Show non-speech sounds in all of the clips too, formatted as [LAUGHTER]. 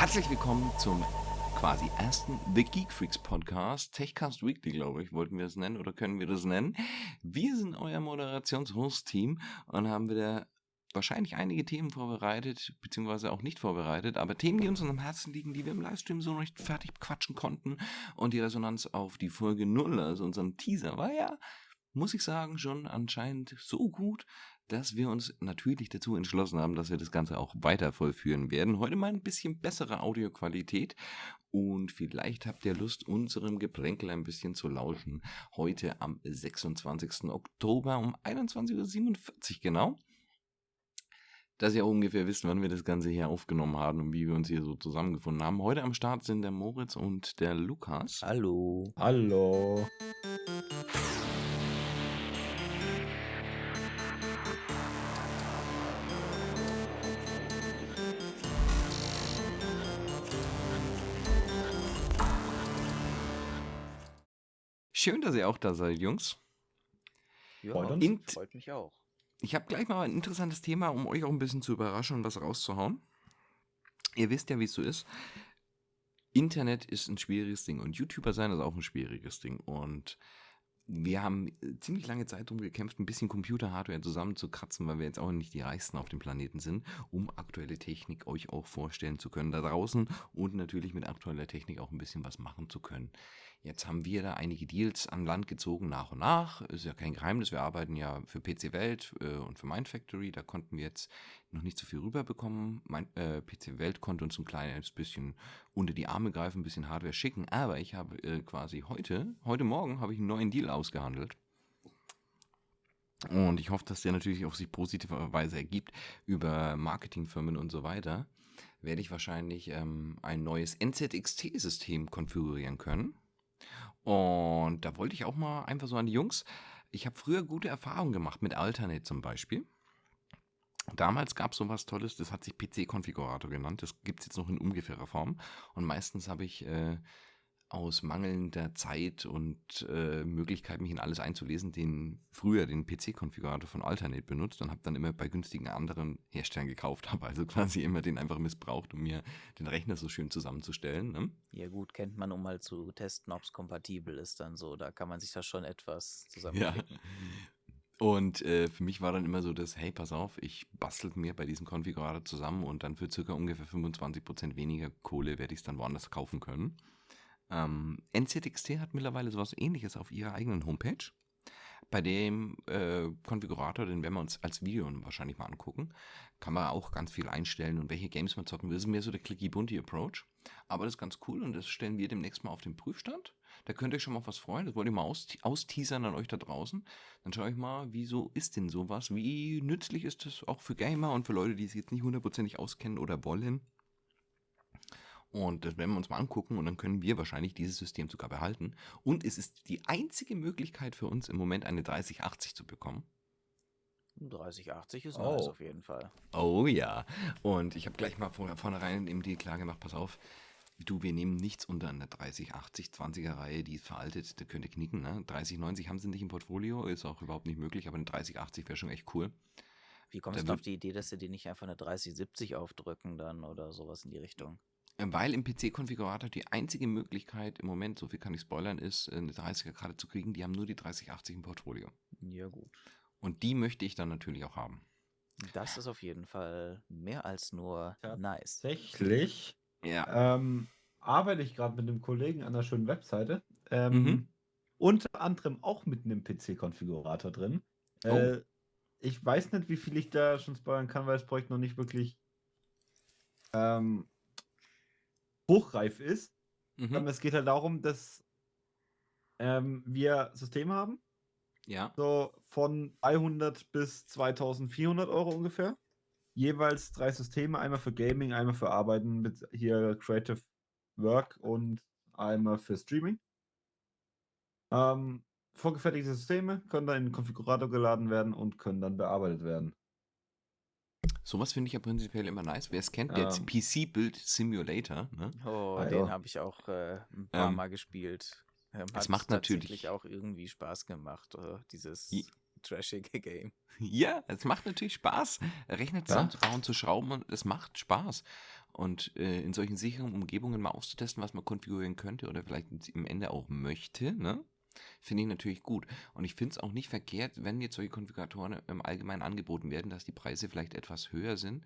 Herzlich willkommen zum quasi ersten The Geek Freaks Podcast. Techcast Weekly, glaube ich, wollten wir es nennen oder können wir das nennen. Wir sind euer Moderations-Host-Team und haben wieder wahrscheinlich einige Themen vorbereitet, beziehungsweise auch nicht vorbereitet, aber Themen, die uns am Herzen liegen, die wir im Livestream so noch nicht fertig quatschen konnten. Und die Resonanz auf die Folge 0, also unseren Teaser, war ja, muss ich sagen, schon anscheinend so gut, dass wir uns natürlich dazu entschlossen haben, dass wir das Ganze auch weiter vollführen werden. Heute mal ein bisschen bessere Audioqualität und vielleicht habt ihr Lust, unserem Geplänkel ein bisschen zu lauschen. Heute am 26. Oktober um 21.47 Uhr genau dass ihr ungefähr wisst, wann wir das Ganze hier aufgenommen haben und wie wir uns hier so zusammengefunden haben. Heute am Start sind der Moritz und der Lukas. Hallo. Hallo. Schön, dass ihr auch da seid, Jungs. Ja, Freut uns. Int- freut mich auch. Ich habe gleich mal ein interessantes Thema, um euch auch ein bisschen zu überraschen und was rauszuhauen. Ihr wisst ja, wie es so ist. Internet ist ein schwieriges Ding und YouTuber sein ist auch ein schwieriges Ding. Und wir haben ziemlich lange Zeit darum gekämpft, ein bisschen Computer-Hardware zusammenzukratzen, weil wir jetzt auch nicht die reichsten auf dem Planeten sind, um aktuelle Technik euch auch vorstellen zu können da draußen und natürlich mit aktueller Technik auch ein bisschen was machen zu können. Jetzt haben wir da einige Deals an Land gezogen nach und nach. Ist ja kein Geheimnis. Wir arbeiten ja für PC Welt äh, und für Mindfactory. Da konnten wir jetzt noch nicht so viel rüberbekommen. Mein, äh, PC Welt konnte uns ein kleines bisschen unter die Arme greifen, ein bisschen Hardware schicken. Aber ich habe äh, quasi heute, heute Morgen, habe ich einen neuen Deal ausgehandelt. Und ich hoffe, dass der natürlich auf sich positive Weise ergibt über Marketingfirmen und so weiter. Werde ich wahrscheinlich ähm, ein neues NZXT-System konfigurieren können. Und da wollte ich auch mal einfach so an die Jungs. Ich habe früher gute Erfahrungen gemacht mit Alternate zum Beispiel. Damals gab es sowas Tolles, das hat sich PC-Konfigurator genannt. Das gibt es jetzt noch in ungefährer Form. Und meistens habe ich äh, aus mangelnder Zeit und äh, Möglichkeit, mich in alles einzulesen, den früher den PC-Konfigurator von Alternate benutzt und habe dann immer bei günstigen anderen Herstellern gekauft, [LAUGHS] habe also quasi immer den einfach missbraucht, um mir den Rechner so schön zusammenzustellen. Ne? Ja gut, kennt man, um mal zu testen, ob es kompatibel ist dann so. Da kann man sich da schon etwas zusammenklicken. Und äh, für mich war dann immer so das, hey, pass auf, ich bastel mir bei diesem Konfigurator zusammen und dann für circa ungefähr 25% weniger Kohle werde ich es dann woanders kaufen können. Ähm, NZXT hat mittlerweile sowas ähnliches auf ihrer eigenen Homepage. Bei dem äh, Konfigurator, den werden wir uns als Video wahrscheinlich mal angucken, kann man auch ganz viel einstellen und welche Games man zocken will. Das ist mehr so der Clicky-Bunty-Approach. Aber das ist ganz cool und das stellen wir demnächst mal auf den Prüfstand. Da könnt ihr euch schon mal was freuen. Das wollte ich mal aus, austeasern an euch da draußen. Dann schaue ich mal, wieso ist denn sowas? Wie nützlich ist das auch für Gamer und für Leute, die es jetzt nicht hundertprozentig auskennen oder wollen? Und das werden wir uns mal angucken und dann können wir wahrscheinlich dieses System sogar behalten. Und es ist die einzige Möglichkeit für uns im Moment eine 3080 zu bekommen. 3080 ist Oh. nice auf jeden Fall. Oh ja. Und ich habe gleich mal vor, vornherein im Deal klar gemacht, pass auf, du, wir nehmen nichts unter einer 3080 20er Reihe, die ist veraltet, der könnte knicken, ne? 3090 haben sie nicht im Portfolio, ist auch überhaupt nicht möglich, aber eine 3080 wäre schon echt cool. Wie kommst Da du auf die Idee, dass sie dir nicht einfach eine 3070 aufdrücken dann oder sowas in die Richtung? Weil im PC-Konfigurator die einzige Möglichkeit im Moment, so viel kann ich spoilern, ist, eine 30er gerade zu kriegen. Die haben nur die 3080 im Portfolio. Ja gut. Und die möchte ich dann natürlich auch haben. Das ist auf jeden Fall mehr als nur nice. Tatsächlich Ja. ähm, arbeite ich gerade mit einem Kollegen an einer schönen Webseite. Ähm, Mhm. Unter anderem auch mit einem PC-Konfigurator drin. Oh. Äh, ich weiß nicht, wie viel ich da schon spoilern kann, weil das Projekt noch nicht wirklich ähm, hochreif ist. Mhm. Ähm, es geht halt darum, dass ähm, wir Systeme haben, Ja. so von 300 bis 2400 Euro ungefähr. Jeweils drei Systeme, einmal für Gaming, einmal für Arbeiten mit hier Creative Work und einmal für Streaming. Ähm, vorgefertigte Systeme können dann in den Konfigurator geladen werden und können dann bearbeitet werden. Sowas finde ich ja prinzipiell immer nice. Wer es kennt, der Ähm. PC-Build Simulator, ne? Oh, Ah, den ja. habe ich auch äh, ein paar Ähm, Mal gespielt. Ähm, es hat macht natürlich- tatsächlich auch irgendwie Spaß gemacht, äh, dieses Je- trashige Game. Ja, es macht natürlich Spaß, Rechner zusammenzubauen, zu schrauben und es macht Spaß. und äh, in solchen sicheren Umgebungen mal auszutesten, was man konfigurieren könnte oder vielleicht im Ende auch möchte, ne? Finde ich natürlich gut. Und ich finde es auch nicht verkehrt, wenn jetzt solche Konfiguratoren im Allgemeinen angeboten werden, dass die Preise vielleicht etwas höher sind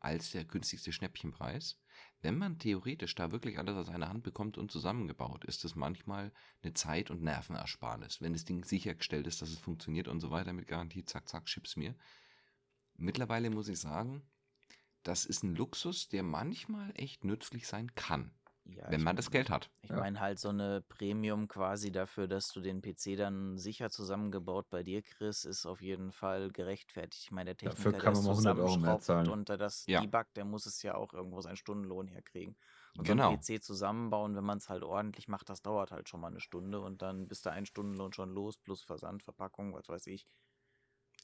als der günstigste Schnäppchenpreis. Wenn man theoretisch da wirklich alles aus einer Hand bekommt und zusammengebaut, ist das manchmal eine Zeit- und Nervenersparnis. Wenn das Ding sichergestellt ist, dass es funktioniert und so weiter mit Garantie, zack, zack, schipp's mir. Mittlerweile muss ich sagen, das ist ein Luxus, der manchmal echt nützlich sein kann. Ja, wenn man das Geld hat. Ich Ja. meine halt so eine Premium quasi dafür, dass du den PC dann sicher zusammengebaut bei dir kriegst, ist auf jeden Fall gerechtfertigt. Ich meine, der Dafür Techniker, kann der man mal 100 Euro mehr zahlen. und der das Ja. debuggt, der muss es ja auch irgendwo seinen Stundenlohn herkriegen. Und Genau. so ein PC zusammenbauen, wenn man es halt ordentlich macht, das dauert halt schon mal eine Stunde und dann bist du einen Stundenlohn schon los, plus Versand, Verpackung, was weiß ich.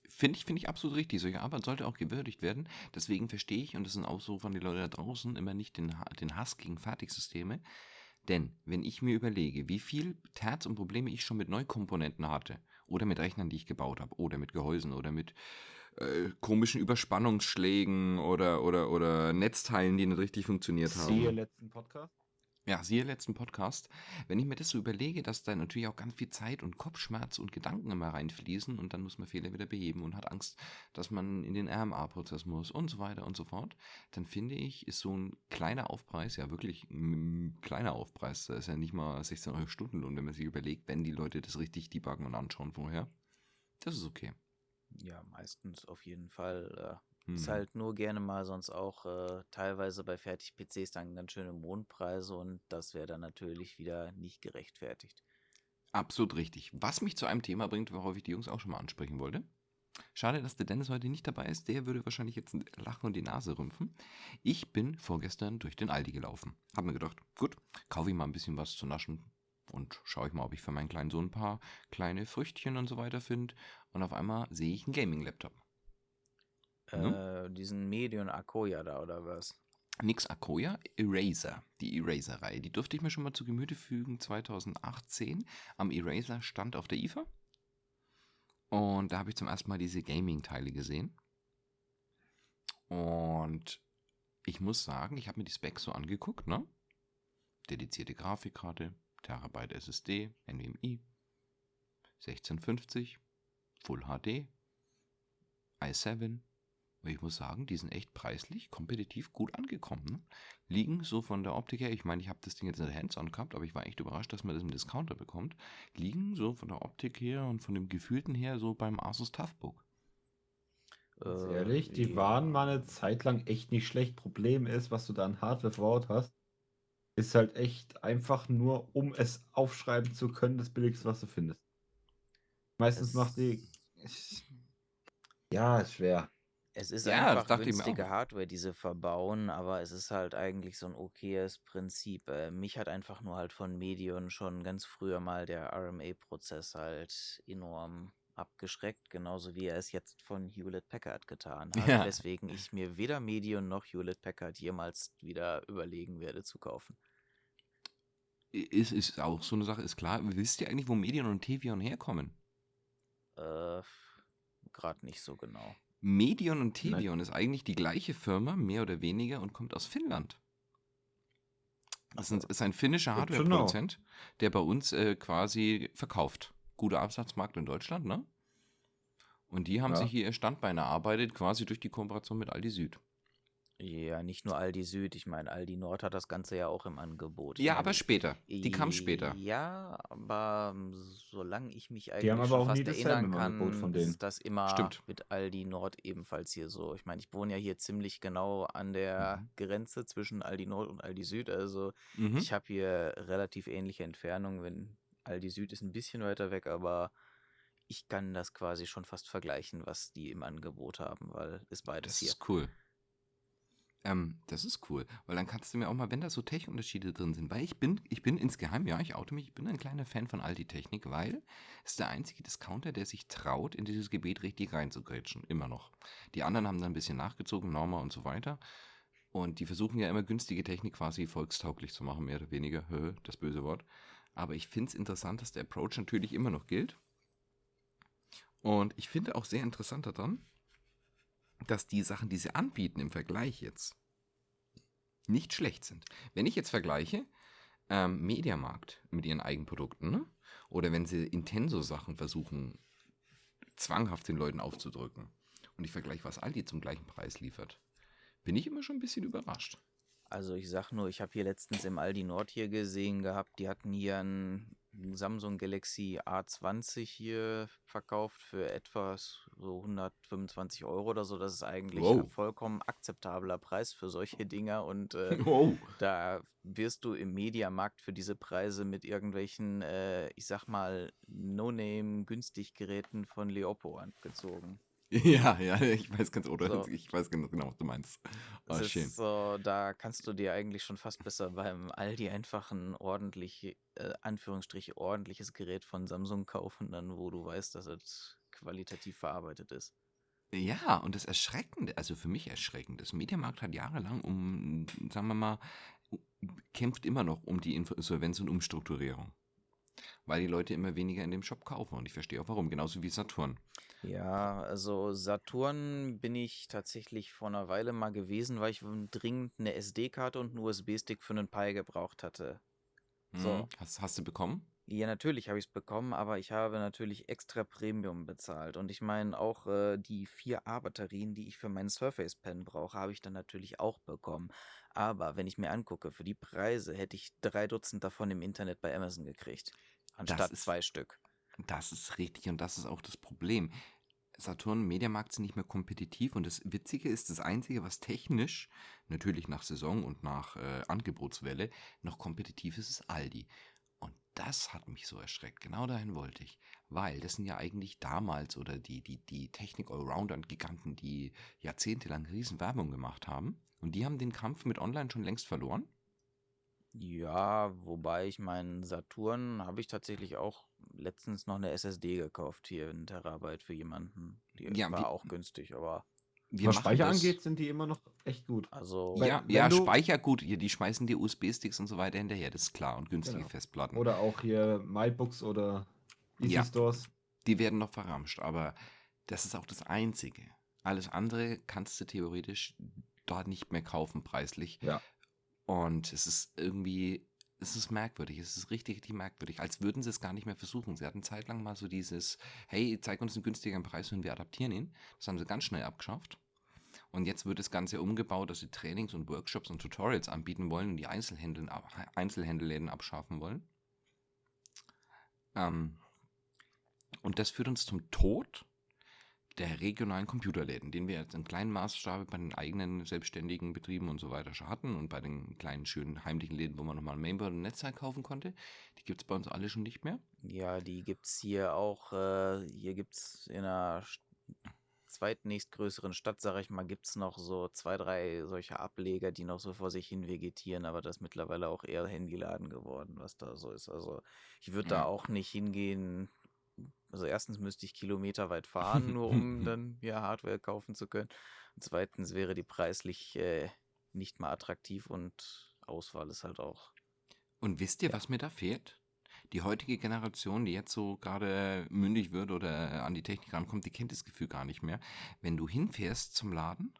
Finde ich, finde ich absolut richtig. Solche Arbeit sollte auch gewürdigt werden. Deswegen verstehe ich, und das sind auch so von den Leuten da draußen, immer nicht den, den Hass gegen Fertigsysteme. Denn wenn ich mir überlege, wie viel Terz und Probleme ich schon mit Neukomponenten hatte, oder mit Rechnern, die ich gebaut habe, oder mit Gehäusen, oder mit äh, komischen Überspannungsschlägen oder, oder, oder Netzteilen, die nicht richtig funktioniert haben. Siehe letzten Podcast. Ja, siehe letzten Podcast. Wenn ich mir das so überlege, dass da natürlich auch ganz viel Zeit und Kopfschmerz und Gedanken immer reinfließen und dann muss man Fehler wieder beheben und hat Angst, dass man in den RMA-Prozess muss und so weiter und so fort, dann finde ich, ist so ein kleiner Aufpreis, ja wirklich ein kleiner Aufpreis, da ist ja nicht mal 16 Euro Stundenlohn, wenn man sich überlegt, wenn die Leute das richtig debuggen und anschauen vorher. Das ist okay. Ja, meistens auf jeden Fall. Äh, Ist Hm. halt nur gerne mal sonst auch äh, teilweise bei Fertig-PCs dann ganz schöne Mondpreise und das wäre dann natürlich wieder nicht gerechtfertigt. Absolut richtig. Was mich zu einem Thema bringt, worauf ich die Jungs auch schon mal ansprechen wollte. Schade, dass der Dennis heute nicht dabei ist. Der würde wahrscheinlich jetzt lachen und die Nase rümpfen. Ich bin vorgestern durch den Aldi gelaufen. Hab mir gedacht, gut, kaufe ich mal ein bisschen was zu naschen und schaue ich mal, ob ich für meinen kleinen Sohn ein paar kleine Früchtchen und so weiter finde. Und auf einmal sehe ich einen Gaming-Laptop. Ne? Äh, diesen Medion Akoya da oder was? Nix Akoya, Eraser, die Eraser-Reihe. Die durfte ich mir schon mal zu Gemüte fügen 2018 am Eraser stand auf der IFA. Und da habe ich zum ersten Mal diese Gaming-Teile gesehen. Und ich muss sagen, ich habe mir die Specs so angeguckt, ne? Dedizierte Grafikkarte, Terabyte SSD, NVMe, 1650, Full HD, i7, und ich muss sagen, die sind echt preislich kompetitiv gut angekommen. Ne? Liegen so von der Optik her, ich meine, ich habe das Ding jetzt in der Hands-on gehabt, aber ich war echt überrascht, dass man das im Discounter bekommt. Liegen so von der Optik her und von dem Gefühlten her so beim Asus Toughbook. Ganz Äh, ehrlich, die ja. waren mal eine Zeit lang echt nicht schlecht. Problem ist, was du da an Hardware verbaut hast, ist halt echt einfach nur, um es aufschreiben zu können, das Billigste, was du findest. Meistens Es- macht die. Ja, ist schwer. Es ist Ja, einfach günstige. Hardware, die sie verbauen, aber es ist halt eigentlich so ein okayes Prinzip. Äh, mich hat einfach nur halt von Medion schon ganz früher mal der RMA-Prozess halt enorm abgeschreckt, genauso wie er es jetzt von Hewlett Packard getan [LAUGHS] hat, Ja. weswegen ich mir weder Medion noch Hewlett Packard jemals wieder überlegen werde zu kaufen. Ist, ist auch so eine Sache, ist klar. Wisst ihr eigentlich, wo Medion und Tevion herkommen? Äh, Gerade nicht so genau. Medion und Tevion ist eigentlich die gleiche Firma, mehr oder weniger, und kommt aus Finnland. Das ist ein, finnischer. Hardware-Produzent, der bei uns äh, quasi verkauft. Guter Absatzmarkt in Deutschland, ne? Und die haben Ja. sich hier ihr Standbein erarbeitet, quasi durch die Kooperation mit Aldi Süd. Ja, nicht nur Aldi Süd, ich meine, Aldi Nord hat das Ganze ja auch im Angebot. Ja, meine, aber später. Die kam später. Ja, aber ähm, solange ich mich haben eigentlich aber schon auch fast erinnern kann, von denen. ist das immer Stimmt. mit Aldi Nord ebenfalls hier so. Ich meine, ich wohne ja hier ziemlich genau an der Mhm. Grenze zwischen Aldi Nord und Aldi Süd, also Mhm. ich habe hier relativ ähnliche Entfernungen, wenn Aldi Süd ist ein bisschen weiter weg, aber ich kann das quasi schon fast vergleichen, was die im Angebot haben, weil ist beides Das hier. ist cool. Ähm, das ist cool, weil dann kannst du mir auch mal, wenn da so Tech-Unterschiede drin sind, weil ich bin, ich bin insgeheim, ja, ich oute mich, ich bin ein kleiner Fan von Aldi-Technik, weil es ist der einzige Discounter, der sich traut, in dieses Gebiet richtig reinzugrätschen, immer noch. Die anderen haben dann ein bisschen nachgezogen, Norma und so weiter. Und die versuchen ja immer günstige Technik quasi volkstauglich zu machen, mehr oder weniger, das böse Wort. Aber ich finde es interessant, dass der Approach natürlich immer noch gilt. Und ich finde auch sehr interessant daran, dass die Sachen, die sie anbieten im Vergleich jetzt, nicht schlecht sind. Wenn ich jetzt vergleiche, ähm, Mediamarkt mit ihren Eigenprodukten, ne? oder wenn sie Intenso-Sachen versuchen, zwanghaft den Leuten aufzudrücken, und ich vergleiche, was Aldi zum gleichen Preis liefert, bin ich immer schon ein bisschen überrascht. Also ich sag nur, ich habe hier letztens im Aldi Nord hier gesehen gehabt, die hatten hier ein Samsung Galaxy A20 hier verkauft für etwas so 125 Euro oder so. Das ist eigentlich Wow. ein vollkommen akzeptabler Preis für solche Dinger und äh, [LAUGHS] Oh. da wirst du im Mediamarkt für diese Preise mit irgendwelchen, äh, ich sag mal, No-Name-Günstiggeräten von Leopo angezogen. Ja, ja, ich weiß ganz, oder So. ich weiß genau, was du meinst. Ist schön. so, da kannst du dir eigentlich schon fast besser beim Aldi einfach ein ordentlich, äh, Anführungsstrich, ordentliches Gerät von Samsung kaufen, dann wo du weißt, dass es qualitativ verarbeitet ist. Ja, und das Erschreckende, also für mich erschreckend, das Mediamarkt hat jahrelang um, sagen wir mal, kämpft immer noch um die Insolvenz und Umstrukturierung. Weil die Leute immer weniger in dem Shop kaufen. Und ich verstehe auch warum, genauso wie Saturn. Ja, also Saturn bin ich tatsächlich vor einer Weile mal gewesen, weil ich dringend eine SD-Karte und einen USB-Stick für einen Pi gebraucht hatte. So. Mhm. Hast, hast du bekommen? Ja, natürlich habe ich es bekommen, aber ich habe natürlich extra Premium bezahlt. Und ich meine, auch äh, die 4A-Batterien, die ich für meinen Surface Pen brauche, habe ich dann natürlich auch bekommen. Aber wenn ich mir angucke, für die Preise hätte ich drei Dutzend davon im Internet bei Amazon gekriegt. Anstatt ist- zwei Stück. Das ist richtig und das ist auch das Problem. Saturn und Mediamarkt sind nicht mehr kompetitiv und das Witzige ist, das Einzige, was technisch, natürlich nach Saison und nach äh, Angebotswelle, noch kompetitiv ist, ist Aldi. Und das hat mich so erschreckt. Genau dahin wollte ich. Weil das sind ja eigentlich damals oder die, die, die Technik-Allrounder und Giganten, die jahrzehntelang riesen Werbung gemacht haben. Und die haben den Kampf mit Online schon längst verloren. Ja, wobei ich meinen Saturn habe ich tatsächlich auch letztens noch eine SSD gekauft, hier in Terabyte für jemanden. Die Ja, war wie- auch günstig, aber Wir Was Speicher das- angeht, sind die immer noch echt gut. also Wenn- Ja, wenn ja du- Speicher gut. Die schmeißen dir USB-Sticks und so weiter hinterher, das ist klar. Und günstige Genau. Festplatten. Oder auch hier MyBooks oder Easy Ja. Stores. die werden noch verramscht, aber das ist auch das Einzige. Alles andere kannst du theoretisch dort nicht mehr kaufen, preislich. Ja. Und es ist irgendwie, es ist merkwürdig, es ist richtig, richtig merkwürdig, als würden sie es gar nicht mehr versuchen. Sie hatten zeitlang mal so dieses, hey, zeig uns einen günstigeren Preis und wir adaptieren ihn. Das haben sie ganz schnell abgeschafft. Und jetzt wird das Ganze umgebaut, dass sie Trainings und Workshops und Tutorials anbieten wollen und die Einzelhändler, Einzelhändlerläden abschaffen wollen. Ähm, und das führt uns zum Tod der regionalen Computerläden, den wir jetzt in kleinen Maßstab bei den eigenen selbstständigen Betrieben und so weiter schon hatten und bei den kleinen, schönen, heimlichen Läden, wo man nochmal ein Mainboard und Netzteil kaufen konnte. Die gibt es bei uns alle schon nicht mehr. Ja, die gibt's hier auch, äh, hier gibt's in einer st- zweitnächstgrößeren Stadt, sag ich mal, gibt's noch so zwei, drei solche Ableger, die noch so vor sich hin vegetieren, aber das ist mittlerweile auch eher Handyladen geworden, was da so ist. Also ich würde da Ja. auch nicht hingehen. Also erstens müsste ich Kilometer weit fahren, [LAUGHS] nur um dann ja Hardware kaufen zu können. Und zweitens wäre die preislich äh, nicht mal attraktiv und Auswahl ist halt auch. Und wisst ihr, was mir da fehlt? Die heutige Generation, die jetzt so gerade mündig wird oder an die Technik rankommt, die kennt das Gefühl gar nicht mehr. Wenn du hinfährst zum Laden,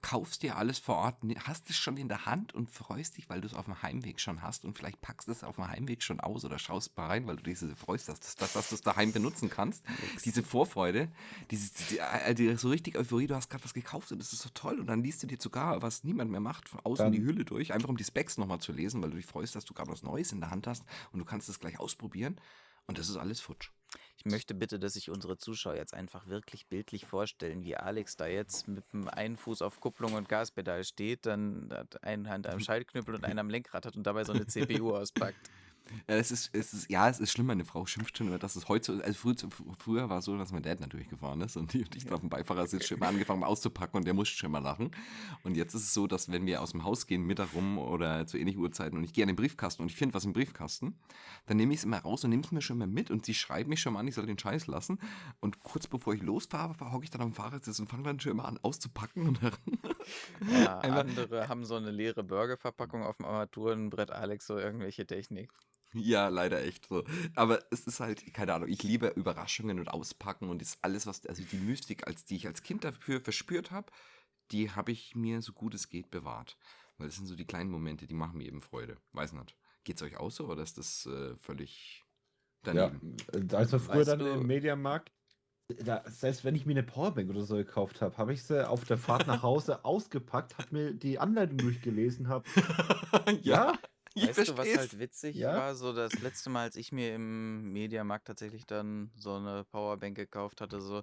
kaufst dir alles vor Ort, hast es schon in der Hand und freust dich, weil du es auf dem Heimweg schon hast und vielleicht packst du es auf dem Heimweg schon aus oder schaust mal rein, weil du dich so freust, dass, dass, dass du es daheim benutzen kannst. Diese Vorfreude, diese, die, äh, die, so richtig Euphorie, du hast gerade was gekauft und das ist so toll und dann liest du dir sogar, was niemand mehr macht, von außen Dann- die Hülle durch, einfach um die Specs nochmal zu lesen, weil du dich freust, dass du gerade was Neues in der Hand hast und du kannst es gleich ausprobieren und das ist alles futsch. Ich möchte bitte, dass sich unsere Zuschauer jetzt einfach wirklich bildlich vorstellen, wie Alex da jetzt mit dem einen Fuß auf Kupplung und Gaspedal steht, dann hat eine Hand am [LAUGHS] Schaltknüppel und einen am Lenkrad hat und dabei so eine CPU auspackt. Ja, es ist, es ist, ja, es ist schlimm, meine Frau schimpft schon über, dass es heute so, also früher, früher war es so, dass mein Dad natürlich gefahren ist und ich, und ich da auf dem Beifahrersitz schon immer angefangen habe auszupacken und der musste schon mal lachen. Und jetzt ist es so, dass wenn wir aus dem Haus gehen, Mittag rum oder zu ähnlichen Uhrzeiten und ich gehe an den Briefkasten und ich finde was im Briefkasten, dann nehme ich es immer raus und nehme es mir schon mal mit und sie schreibt mich schon mal an, ich soll den Scheiß lassen. Und kurz bevor ich losfahre, hocke ich dann am Fahrersitz und fange dann schon immer an auszupacken und Ja, [LAUGHS] andere haben so eine leere Burgerverpackung auf dem Armaturenbrett, Alex so irgendwelche Technik. Ja, leider echt so. Aber es ist halt, keine Ahnung, ich liebe Überraschungen und Auspacken und ist alles, was, also die Mystik, als die ich als Kind dafür verspürt habe, die habe ich mir so gut es geht bewahrt. Weil das sind so die kleinen Momente, die machen mir eben Freude. Weiß nicht. Geht's euch auch so oder ist das äh, völlig daneben? Ja, als wir früher Weißt dann du- im Mediamarkt, da, selbst wenn ich mir eine Powerbank oder so gekauft habe, habe ich sie auf der Fahrt nach Hause [LAUGHS] ausgepackt, habe mir die Anleitung durchgelesen, habe. [LAUGHS] Ja, [LAUGHS] ich weißt du, was halt witzig Ja. war? So das letzte Mal, als ich mir im Mediamarkt tatsächlich dann so eine Powerbank gekauft hatte, so,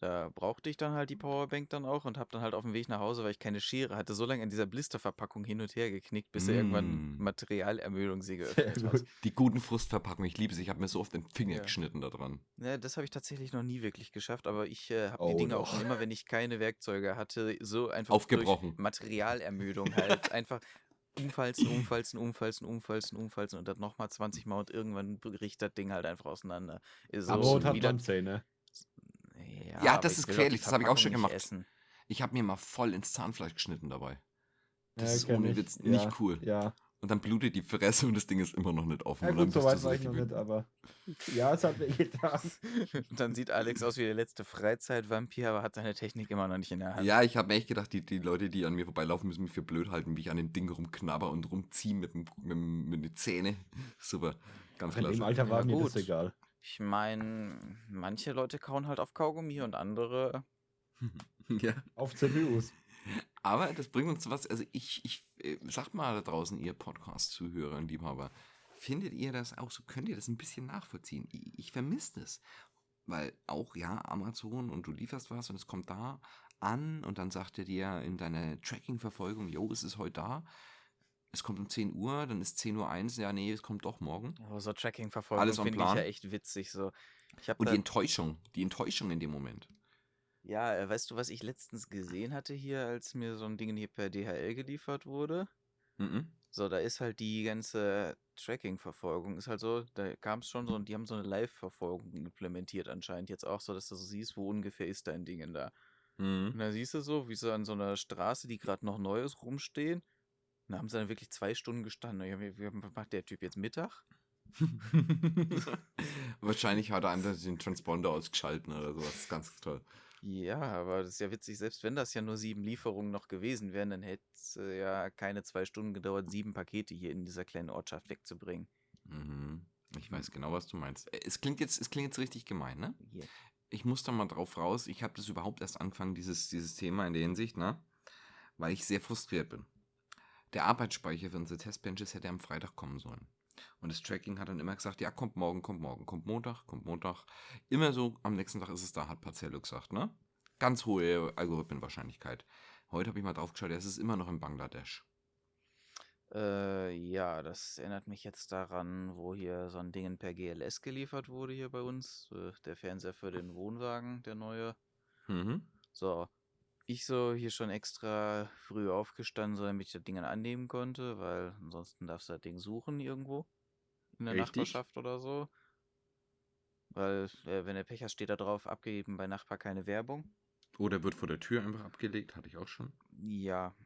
da brauchte ich dann halt die Powerbank dann auch und habe dann halt auf dem Weg nach Hause, weil ich keine Schere hatte, so lange an dieser Blisterverpackung hin und her geknickt, bis er irgendwann Mm. Materialermüdung sie [LAUGHS] geöffnet hat. Die guten Frustverpackungen, ich liebe sie. Ich habe mir so oft den Finger Ja. geschnitten da dran. Ne, das habe ich tatsächlich noch nie wirklich geschafft, aber ich äh, habe Oh, die Dinge auch schon immer, wenn ich keine Werkzeuge hatte, so einfach Aufgebrochen. durch Materialermüdung halt [LAUGHS] einfach umfalzen, umfalzen, umfalzen, umfalzen, umfalzen und dann nochmal 20 Mal und irgendwann bricht das Ding halt einfach auseinander. Ist so Aber hat wieder, schon Zähne. ja, Ja, das ist gefährlich, das habe ich auch schon gemacht. Essen. Ich habe mir mal voll ins Zahnfleisch geschnitten dabei. Das Ja, ist ohne ich. Witz Ja, nicht cool. Ja, Und dann blutet die Fresse und das Ding ist immer noch nicht offen. ja gut, so weit war ich noch nicht, aber ja, es hat mir [LAUGHS] getan. Und dann sieht Alex aus wie der letzte Freizeitvampir, aber hat seine Technik immer noch nicht in der Hand. Ja, ich habe mir echt gedacht, die, die Leute, die an mir vorbeilaufen, müssen mich für blöd halten, wie ich an dem Ding rumknabber und rumziehe mit, dem- mit, dem- mit den Zähnen. [LAUGHS] Super, ganz In dem klasse. Alter war Ja, mir das gut. egal. Ich meine, manche Leute kauen halt auf Kaugummi und andere [LAUGHS] ja. Auf CPUs. Aber das bringt uns zu was, also ich, ich äh, sagt mal da draußen, ihr Podcast-Zuhörer und Liebhaber, findet ihr das auch so, könnt ihr das ein bisschen nachvollziehen? Ich, ich vermisse das. Weil auch, ja, Amazon und du lieferst was und es kommt da an und dann sagt er dir in deiner Tracking-Verfolgung, jo, es ist heute da. Es kommt um 10 Uhr, dann ist 10 Uhr 1, ja, nee, es kommt doch morgen. Oh, so Tracking-Verfolgung finde ich ja echt witzig. So. Ich hab Und die Enttäuschung, die Enttäuschung in dem Moment. Ja, äh, weißt du, was ich letztens gesehen hatte hier, als mir so ein Ding hier per DHL geliefert wurde? Mhm. So, da ist halt die ganze Tracking-Verfolgung, ist halt so, da kam es schon so und die haben so eine Live-Verfolgung implementiert anscheinend jetzt auch so, dass du so siehst, wo ungefähr ist dein Ding in da. Und Mhm. da siehst du so, wie sie an so einer Straße, die gerade noch neu ist, rumstehen. Und da haben sie dann wirklich zwei Stunden gestanden. Ja, wie, wie macht der Typ jetzt Mittag? [LAUGHS] Wahrscheinlich hat er einfach den Transponder ausgeschalten oder sowas. Das ist ganz toll. Ja, aber das ist ja witzig, selbst wenn das ja nur sieben Lieferungen noch gewesen wären, dann hätte es äh, ja keine zwei Stunden gedauert, sieben Pakete hier in dieser kleinen Ortschaft wegzubringen. Mhm. Ich weiß genau, was du meinst. Äh, Es klingt jetzt, es klingt jetzt richtig gemein, ne? Hier. Ich muss da mal drauf raus. Ich habe das überhaupt erst angefangen, dieses, dieses Thema in der Hinsicht, ne? Weil ich sehr frustriert bin. Der Arbeitsspeicher für unsere Testbenches hätte am Freitag kommen sollen. Und das Tracking hat dann immer gesagt, ja, kommt morgen, kommt morgen, kommt Montag, kommt Montag. Immer so, am nächsten Tag ist es da, hat Parzello gesagt, ne? Ganz hohe Algorithmenwahrscheinlichkeit. Heute habe ich mal drauf geschaut, ja, es ist immer noch in Bangladesch. Äh, ja, das erinnert mich jetzt daran, wo hier so ein Ding per GLS geliefert wurde hier bei uns. Äh, der Fernseher für den Wohnwagen, der neue. Mhm. So, ich so hier schon extra früh aufgestanden, so damit ich das Ding dann annehmen konnte, weil ansonsten darfst du das Ding suchen irgendwo in der Richtig. Nachbarschaft oder so. Weil, äh, wenn der Pech hast, steht da drauf, abgegeben bei Nachbar keine Werbung. Oder wird vor der Tür einfach abgelegt, hatte ich auch schon. Ja,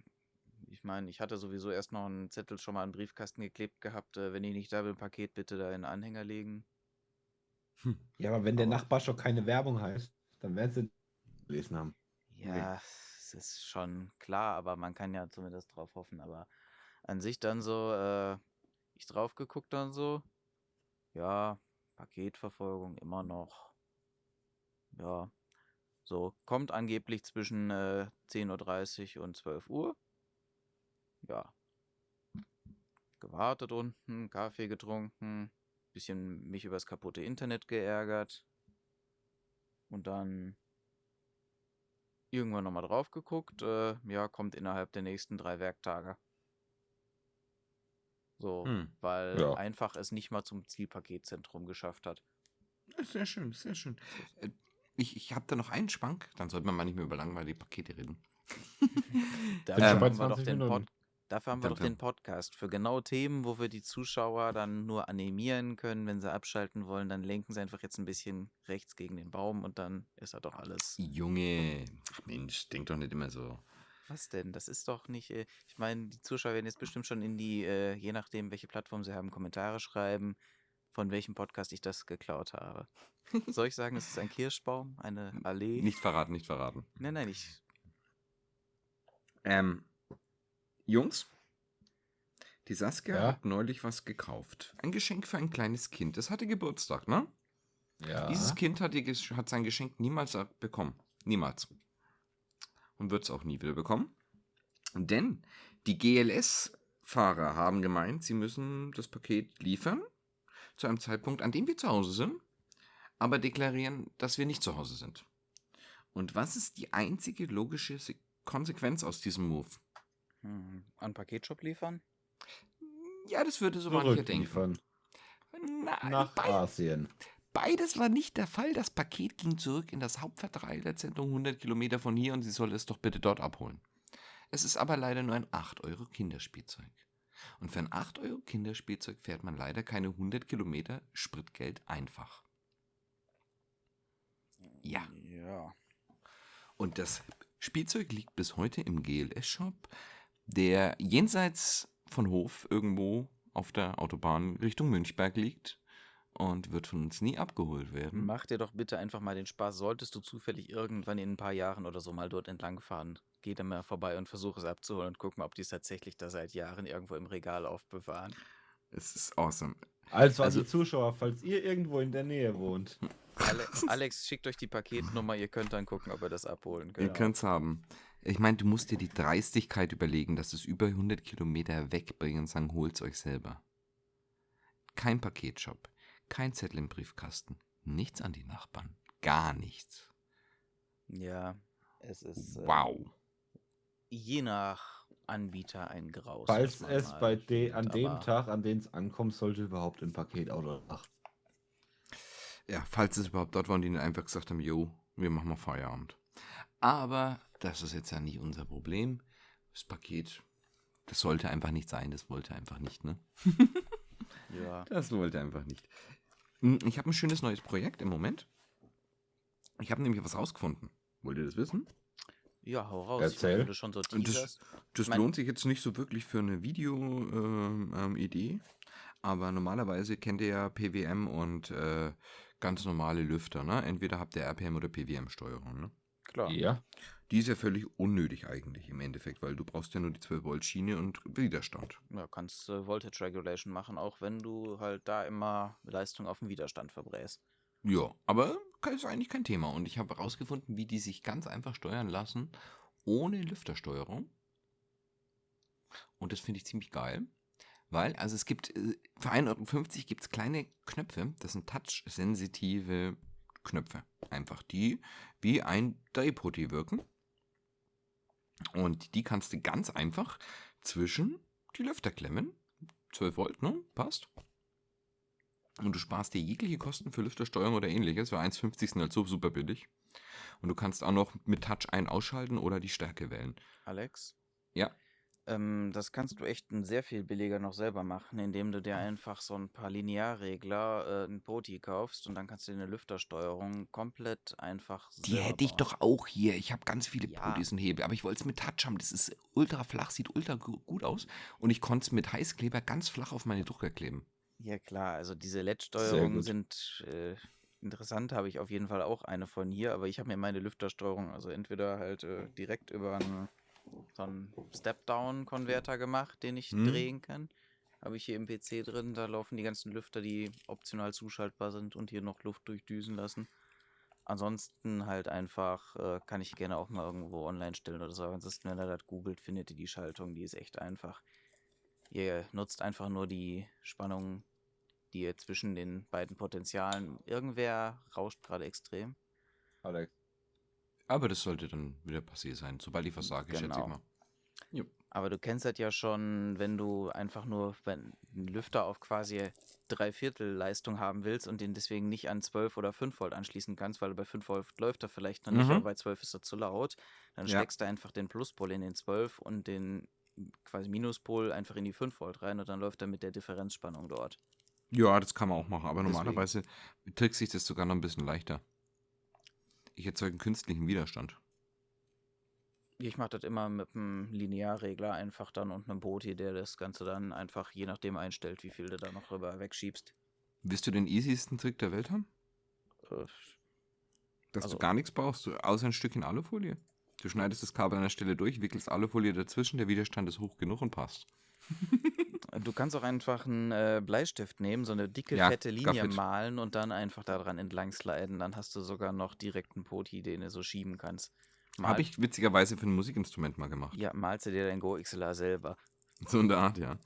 ich meine, ich hatte sowieso erst noch einen Zettel schon mal an den Briefkasten geklebt gehabt, äh, wenn ich nicht da bin, Paket bitte da in den Anhänger legen. Ja, aber wenn der Aber- Nachbar schon keine Werbung heißt, dann werden sie gelesen haben. Ja, es ist schon klar, aber man kann ja zumindest drauf hoffen. Aber an sich dann so, äh, ich drauf geguckt dann so, ja, Paketverfolgung immer noch. Ja, so, kommt angeblich zwischen äh, 10.30 Uhr und 12 Uhr. Ja. Gewartet unten, Kaffee getrunken, bisschen mich übers kaputte Internet geärgert. Und dann irgendwann nochmal drauf geguckt. Äh, ja, kommt innerhalb der nächsten drei Werktage. So, Hm. weil Ja. einfach es nicht mal zum Zielpaketzentrum geschafft hat. Sehr schön, sehr schön. Äh, Ich, ich habe da noch einen Spank, dann sollte man mal nicht mehr über langweilige Pakete reden. [LAUGHS] Dafür Ähm, wir doch 20 den Minuten. Pod Dafür haben wir Dann- doch den Podcast für genau Themen, wo wir die Zuschauer dann nur animieren können. Wenn sie abschalten wollen, dann lenken sie einfach jetzt ein bisschen rechts gegen den Baum und dann ist er doch alles. Junge, ach Mensch, denk doch nicht immer so. Was denn? Das ist doch nicht. Äh, ich meine, die Zuschauer werden jetzt bestimmt schon in die, äh, je nachdem, welche Plattform sie haben, Kommentare schreiben, von welchem Podcast ich das geklaut habe. [LAUGHS] Soll ich sagen, es ist ein Kirschbaum, eine Allee? Nicht verraten, nicht verraten. Nein, nein, ich. Ähm, Jungs, Die Saskia Ja? hat neulich was gekauft. Ein Geschenk für ein kleines Kind. Es hatte Geburtstag, ne? Ja. Dieses Kind hat, die, hat sein Geschenk niemals bekommen. Niemals. Und wird es auch nie wieder bekommen. Denn die GLS-Fahrer haben gemeint, sie müssen das Paket liefern zu einem Zeitpunkt, an dem wir zu Hause sind, aber deklarieren, dass wir nicht zu Hause sind. Und was ist die einzige logische Se- Konsequenz aus diesem Move? Hm, an Paketshop liefern? Ja, das würde so mancher denken. Nein, Nach bei- Asien. Beides war nicht der Fall. Das Paket ging zurück in das Hauptverteilerzentrum 100 Kilometer von hier und sie soll es doch bitte dort abholen. Es ist aber leider nur ein 8 Euro Kinderspielzeug. Und für ein 8 Euro Kinderspielzeug fährt man leider keine 100 Kilometer Spritgeld einfach. Ja. Ja. Und das Spielzeug liegt bis heute im GLS-Shop, der jenseits von Hof irgendwo auf der Autobahn Richtung Münchberg liegt und wird von uns nie abgeholt werden. Mach dir doch bitte einfach mal den Spaß. Solltest du zufällig irgendwann in ein paar Jahren oder so mal dort entlang fahren, geh da mal vorbei und versuch es abzuholen und guck mal, ob die es tatsächlich da seit Jahren irgendwo im Regal aufbewahren. Es ist awesome. Also, Also- an die Zuschauer, falls ihr irgendwo in der Nähe wohnt. Ale Alex, schickt euch die Paketnummer, ihr könnt dann gucken, ob ihr das abholen könnt. Ihr könnt's haben. Ich meine, du musst dir die Dreistigkeit überlegen, dass es über 100 Kilometer wegbringen und sagen, holt's euch selber. Kein Paketshop, kein Zettel im Briefkasten, nichts an die Nachbarn, gar nichts. Ja, es ist äh, Wow. je nach Anbieter ein Graus. Falls es bei de findet, an dem Tag, an dem es ankommt, sollte überhaupt ein Paketauto. Ach, Ja, falls es überhaupt dort war und die einfach gesagt haben, jo, wir machen mal Feierabend. Aber das ist jetzt ja nicht unser Problem. Das Paket, das sollte einfach nicht sein, das wollte einfach nicht, ne? [LAUGHS] Ja, Das wollte einfach nicht. Hm, Ich habe ein schönes neues Projekt im Moment. Ich habe nämlich was rausgefunden. Wollt ihr das wissen? ja, hau raus. Erzähl. Wenn du schon so Und das-. Das Mein- lohnt sich jetzt nicht so wirklich für eine Video-Idee. aber normalerweise kennt ihr ja PWM und äh, ganz normale Lüfter. Ne? Entweder habt ihr RPM oder PWM-Steuerung. Ne? Klar. ja. Die ist ja völlig unnötig eigentlich im Endeffekt, weil du brauchst ja nur die 12-Volt-Schiene und Widerstand. Ja, kannst äh, Voltage Regulation machen, auch wenn du halt da immer Leistung auf den Widerstand verbräst. Ja, aber ist eigentlich kein Thema. Und ich habe herausgefunden, wie die sich ganz einfach steuern lassen, ohne Lüftersteuerung. Und das finde ich ziemlich geil. Weil, also es gibt, äh, für 1,50 Euro gibt es kleine Knöpfe, das sind touch-sensitive Knöpfe. Einfach die wie ein Drehputty wirken. Und die kannst du ganz einfach zwischen die Lüfter klemmen. 12 Volt, ne? Passt. Und du sparst dir jegliche Kosten für Lüftersteuerung oder ähnliches. Für 1,50 sind halt so super billig. Und du kannst auch noch mit Touch ein- ausschalten oder die Stärke wählen. Alex? Ja. Ähm, das kannst du echt sehr viel billiger noch selber machen, indem du dir einfach so ein paar Linearregler, äh, ein Poti kaufst und dann kannst du dir eine Lüftersteuerung komplett einfach Die selber hätte ich bauen. doch auch hier. Ich habe ganz viele Ja. Podis und Hebel, aber ich wollte es mit Touch haben. Das ist ultra flach, sieht ultra gu- gut aus. Und ich konnte es mit Heißkleber ganz flach auf meine Drucker kleben. Ja klar, also diese Sehr LED-Steuerungen gut. sind äh, interessant, habe ich auf jeden Fall auch eine von hier, aber ich habe mir meine Lüftersteuerung also entweder halt äh, direkt über einen, so einen Step-Down-Konverter gemacht, den ich Hm. drehen kann. Habe ich hier im PC drin, da laufen die ganzen Lüfter, die optional zuschaltbar sind und hier noch Luft durchdüsen lassen. Ansonsten halt einfach, äh, kann ich gerne auch mal irgendwo online stellen oder so. Ansonsten, wenn ihr das googelt, findet ihr die Schaltung, die ist echt einfach. Ihr nutzt einfach nur die Spannung, die ihr zwischen den beiden Potentialen. Irgendwer rauscht gerade extrem. Alex. Aber das sollte dann wieder passiert sein, sobald ich was sage, schätze ich Genau. mal. Aber du kennst das ja schon, wenn du einfach nur wenn einen Lüfter auf quasi Dreiviertel Leistung haben willst und den deswegen nicht an 12 oder 5 Volt anschließen kannst, weil bei 5 Volt läuft er vielleicht noch nicht, Mhm. aber bei 12 ist er zu laut. Dann Ja. steckst du einfach den Pluspol in den 12 und den quasi Minuspol einfach in die 5 Volt rein und dann läuft er mit der Differenzspannung dort. Ja, das kann man auch machen, aber Deswegen. normalerweise trickst sich das sogar noch ein bisschen leichter. Ich erzeuge einen künstlichen Widerstand. Ich mache das immer mit einem Linearregler einfach dann und einem Boti, der das Ganze dann einfach je nachdem einstellt, wie viel du da noch rüber wegschiebst. Willst du den easiesten Trick der Welt haben? Äh, Dass Also- du gar nichts brauchst, außer ein Stückchen Alufolie. Du schneidest das Kabel an der Stelle durch, wickelst Alufolie dazwischen, der Widerstand ist hoch genug und passt. [LAUGHS] Du kannst auch einfach einen äh, Bleistift nehmen, so eine dicke, Ja, fette Linie malen und dann einfach daran entlang sliden. Dann hast du sogar noch direkt einen Poti, den du so schieben kannst. Habe ich witzigerweise für ein Musikinstrument mal gemacht. Ja, malst du dir dein Go XLR selber. So in der Art, ja.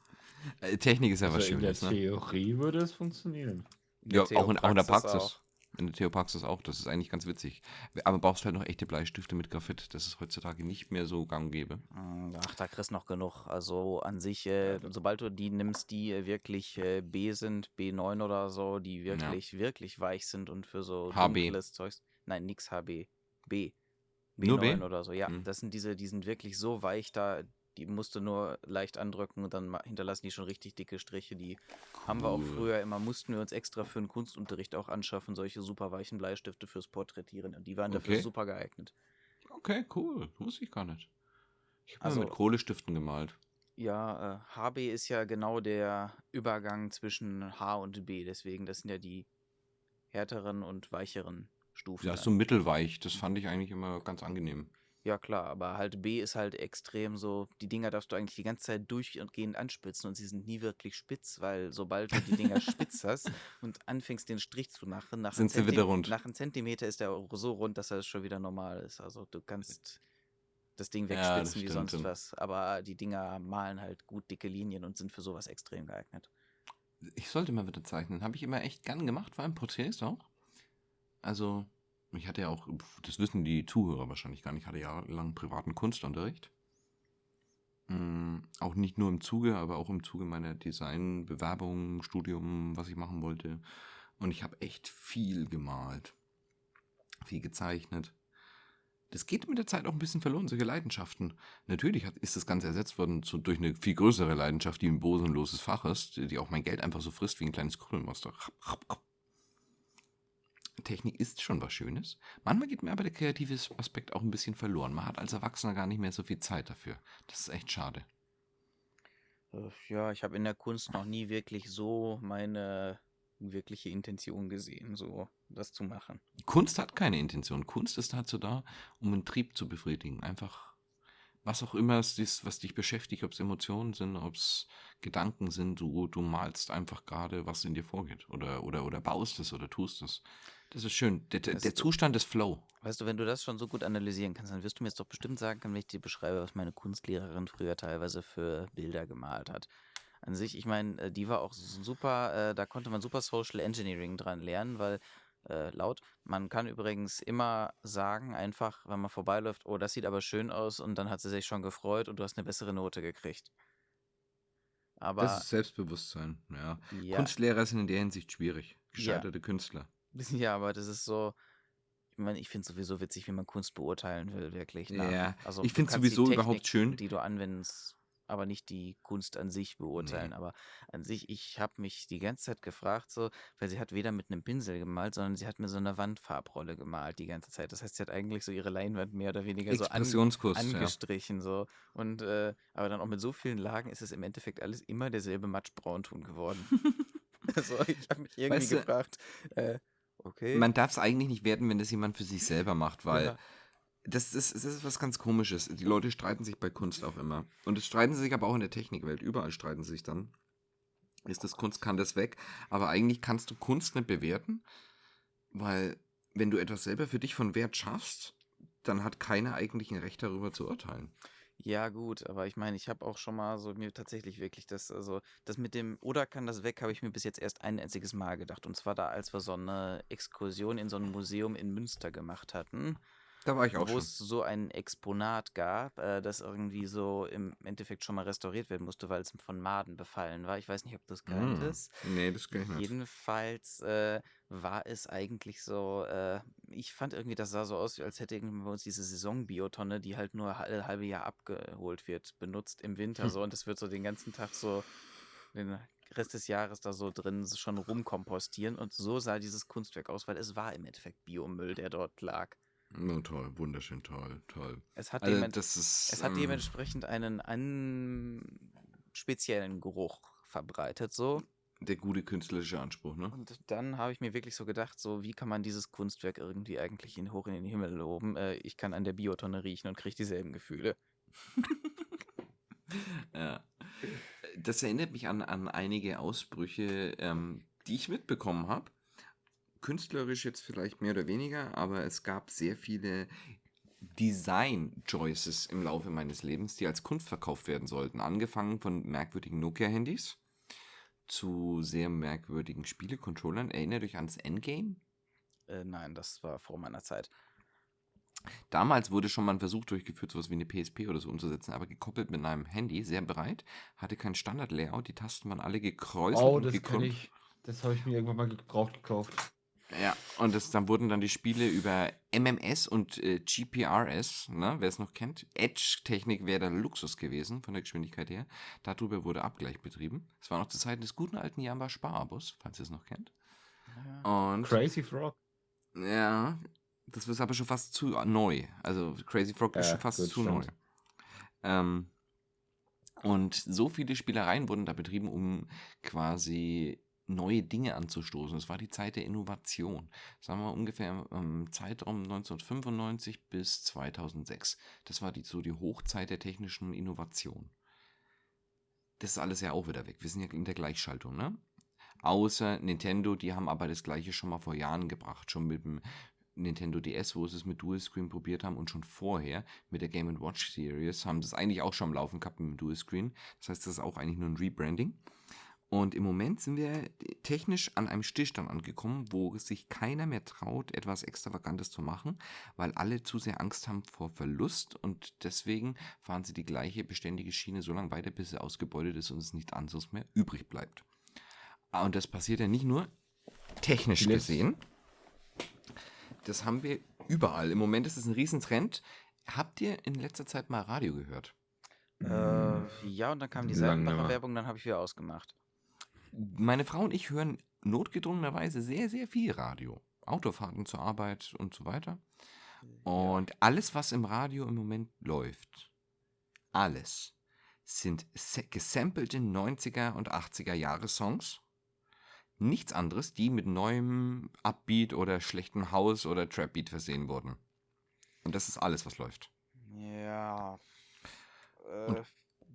Äh, Technik ist ja was Also in der Schönes, ne? Theorie würde es funktionieren. In Ja, auch in, auch in der Praxis. auch. In der Theopraxis auch. Das ist eigentlich ganz witzig. Aber brauchst halt noch echte Bleistifte mit Graphit. Das ist heutzutage nicht mehr so gang gäbe. Mm, Ach, da kriegst du noch genug. Also an sich, äh, sobald du die nimmst, die äh, wirklich äh, B sind, B9 oder so, die wirklich, wirklich weich sind und für so HB. dunkles Zeugs. Nein, nix HB. B. Nur B? B9 oder so. Ja, Hm. das sind diese, die sind wirklich so weich, da die musst du nur leicht andrücken und dann hinterlassen die schon richtig dicke Striche. Die haben wir auch Cool. früher immer, mussten wir uns extra für den Kunstunterricht auch anschaffen, solche super weichen Bleistifte fürs Porträtieren. Und die waren dafür Okay. super geeignet. Okay, cool. Wusste ich gar nicht. Ich habe Also- mit Kohlestiften gemalt. Ja, äh, HB ist ja genau der Übergang zwischen H und B, deswegen, das sind ja die härteren und weicheren Stufen. Ja, so mittelweich. Das fand ich eigentlich immer ganz angenehm. Ja, klar, aber halt B ist halt extrem so, die Dinger darfst du eigentlich die ganze Zeit durchgehend anspitzen und sie sind nie wirklich spitz, weil sobald du die Dinger spitz hast und anfängst den Strich zu machen, nach, Sind sie wieder rund. nach einem Zentimeter ist der so rund, dass er schon wieder normal ist. Also du kannst das Ding Ja, das wegspitzen wie sonst was, aber die Dinger malen halt gut dicke Linien und sind für sowas extrem geeignet. Ich sollte mal wieder zeichnen. Habe ich immer echt gern gemacht, vor allem Porträts auch. Also, ich hatte ja auch, das wissen die Zuhörer wahrscheinlich gar nicht, ich hatte jahrelang privaten Kunstunterricht. Mm, auch nicht nur im Zuge, aber auch im Zuge meiner Designbewerbung, Studium, was ich machen wollte. Und ich habe echt viel gemalt. Viel gezeichnet. Das geht mit der Zeit auch ein bisschen verloren, solche Leidenschaften. Natürlich hat, ist das Ganze ersetzt worden zu, durch eine viel größere Leidenschaft, die ein bosenloses Fach ist, die auch mein Geld einfach so frisst wie ein kleines Krümelmonster. Technik ist schon was Schönes. Manchmal geht mir aber der kreative Aspekt auch ein bisschen verloren. Man hat als Erwachsener gar nicht mehr so viel Zeit dafür. Das ist echt schade. Äh, Ja, ich habe in der Kunst noch nie wirklich so meine wirkliche Intention gesehen, so das zu machen. Kunst hat keine Intention. Kunst ist dazu da, um einen Trieb zu befriedigen. Einfach, was auch immer es ist, was dich beschäftigt, ob es Emotionen sind, ob es Gedanken sind, du, du malst einfach gerade, was in dir vorgeht. Oder, oder, oder baust es oder tust es. Das ist schön. Der, der, der Zustand ist Flow. Weißt du, wenn du das schon so gut analysieren kannst, dann wirst du mir jetzt doch bestimmt sagen können, wenn ich dir beschreibe, was meine Kunstlehrerin früher teilweise für Bilder gemalt hat. An sich, ich meine, äh, die war auch super, äh, da konnte man super Social Engineering dran lernen, weil äh, laut, man kann übrigens immer sagen, einfach, wenn man vorbeiläuft, oh, das sieht aber schön aus und dann hat sie sich schon gefreut und du hast eine bessere Note gekriegt. Aber das ist Selbstbewusstsein. Ja. ja, Kunstlehrer sind in der Hinsicht schwierig. Ja. Gescheiterte Künstler. [LAUGHS] Ja, aber das ist so. Ich meine, ich finde es sowieso witzig, wie man Kunst beurteilen will, wirklich. nach- Ja, also ich die sowieso überhaupt Technik, schön. Die du anwendest, aber nicht die Kunst an sich beurteilen. Aber an sich, ich habe mich die ganze Zeit gefragt, so, weil sie hat weder mit einem Pinsel gemalt, sondern sie hat mit so einer Wandfarbrolle gemalt die ganze Zeit. Das heißt, sie hat eigentlich so ihre Leinwand mehr oder weniger so an, Expressionskurs. ja. angestrichen. So. Und äh, aber dann auch mit so vielen Lagen ist es im Endeffekt alles immer derselbe Matschbraunton geworden. [LAUGHS] also ich habe mich irgendwie Weißt du, gefragt, äh, okay. Man darf es eigentlich nicht werten, wenn das jemand für sich selber macht, weil Ja. Das, ist, das ist was ganz Komisches. Die Leute streiten sich bei Kunst auch immer. Und es streiten sie sich aber auch in der Technikwelt. Überall streiten sie sich dann. Ist das Kunst, kann das weg? Aber eigentlich kannst du Kunst nicht bewerten, weil wenn du etwas selber für dich von Wert schaffst, dann hat keiner eigentlich ein Recht darüber zu urteilen. Ja, gut, aber ich meine, ich habe auch schon mal so mir tatsächlich wirklich das, also das mit dem oder kann das weg, habe ich mir bis jetzt erst ein einziges Mal gedacht. Und zwar da, als wir so eine Exkursion in so ein Museum in Münster gemacht hatten, Da war ich auch wo schon. es so ein Exponat gab, äh, das irgendwie so im Endeffekt schon mal restauriert werden musste, weil es von Maden befallen war. Ich weiß nicht, ob das Mm. kanntest. Nee, das kann ich nicht. Jedenfalls äh, war es eigentlich so, äh, ich fand irgendwie, das sah so aus, als hätte irgendwie bei uns diese Saisonbiotonne, die halt nur alle halbe Jahr abgeholt wird, benutzt im Winter Hm. so und es wird so den ganzen Tag so den Rest des Jahres da so drin schon rumkompostieren und so sah dieses Kunstwerk aus, weil es war im Endeffekt Biomüll, der dort lag. Oh, toll, wunderschön, toll, toll. Es hat, Also, ist. es hat ähm, dementsprechend einen an speziellen Geruch verbreitet, so. der gute künstlerische Anspruch, ne? Und dann habe ich mir wirklich so gedacht, so wie kann man dieses Kunstwerk irgendwie eigentlich in, hoch in den Himmel loben? Äh, ich kann an der Biotonne riechen und kriege dieselben Gefühle. [LAUGHS] Ja. das erinnert mich an, an einige Ausbrüche, ähm, die ich mitbekommen habe. Künstlerisch jetzt vielleicht mehr oder weniger, aber es gab sehr viele Design-Choices im Laufe meines Lebens, die als Kunst verkauft werden sollten. Angefangen von merkwürdigen Nokia-Handys zu sehr merkwürdigen Spiele-Controllern. Erinnert euch ans Endgame? Äh, nein, das war vor meiner Zeit. Damals wurde schon mal ein Versuch durchgeführt, sowas wie eine PSP oder so umzusetzen, aber gekoppelt mit einem Handy, sehr breit, hatte kein Standard-Layout, die Tasten waren alle gekreuzelt Oh, und das kann gekrümmt. ich. Das habe ich mir irgendwann mal gebraucht gekauft. Ja, und das, dann wurden dann die Spiele über MMS und äh, GPRS, ne, wer es noch kennt. Edge-Technik wäre der Luxus gewesen, von der Geschwindigkeit her. Darüber wurde Abgleich betrieben. Es war noch zu Zeiten des guten alten Jamba Sparabus, falls ihr es noch kennt. Und Crazy Frog. ja, das ist aber schon fast zu neu. Also Crazy Frog ist Ja, schon fast gut, zu stimmt. neu. Ähm, und so viele Spielereien wurden da betrieben, um quasi neue Dinge anzustoßen. Es war die Zeit der Innovation. Sagen wir ungefähr im Zeitraum 1995 bis 2006. Das war die, so die Hochzeit der technischen Innovation. Das ist alles ja auch wieder weg. Wir sind ja in der Gleichschaltung, ne? Außer Nintendo, die haben aber das gleiche schon mal vor Jahren gebracht. Schon mit dem Nintendo DS, wo sie es mit Dual Screen probiert haben und schon vorher mit der Game Watch Series haben sie es eigentlich auch schon am Laufen gehabt mit dem Dual Screen. Das heißt, das ist auch eigentlich nur ein Rebranding. Und im Moment sind wir technisch an einem Stillstand angekommen, wo sich keiner mehr traut, etwas Extravagantes zu machen, weil alle zu sehr Angst haben vor Verlust und deswegen fahren sie die gleiche beständige Schiene so lange weiter, bis sie ausgebeutet ist und es nichts anderes mehr übrig bleibt. Ah, Und das passiert ja nicht nur technisch gesehen. Das haben wir überall. Im Moment ist es ein Riesentrend. Habt ihr in letzter Zeit mal Radio gehört? Äh, ja, und dann kam die Seitenbacher. Werbung, dann habe ich wieder ausgemacht. Meine Frau und ich hören notgedrungenerweise sehr, sehr viel Radio. Autofahrten zur Arbeit und so weiter. Und alles, was im Radio im Moment läuft, alles, sind gesampelte 90er und 80er Jahre Songs. Nichts anderes, die mit neuem Upbeat oder schlechtem House oder Trapbeat versehen wurden. Und das ist alles, was läuft. Ja. Äh,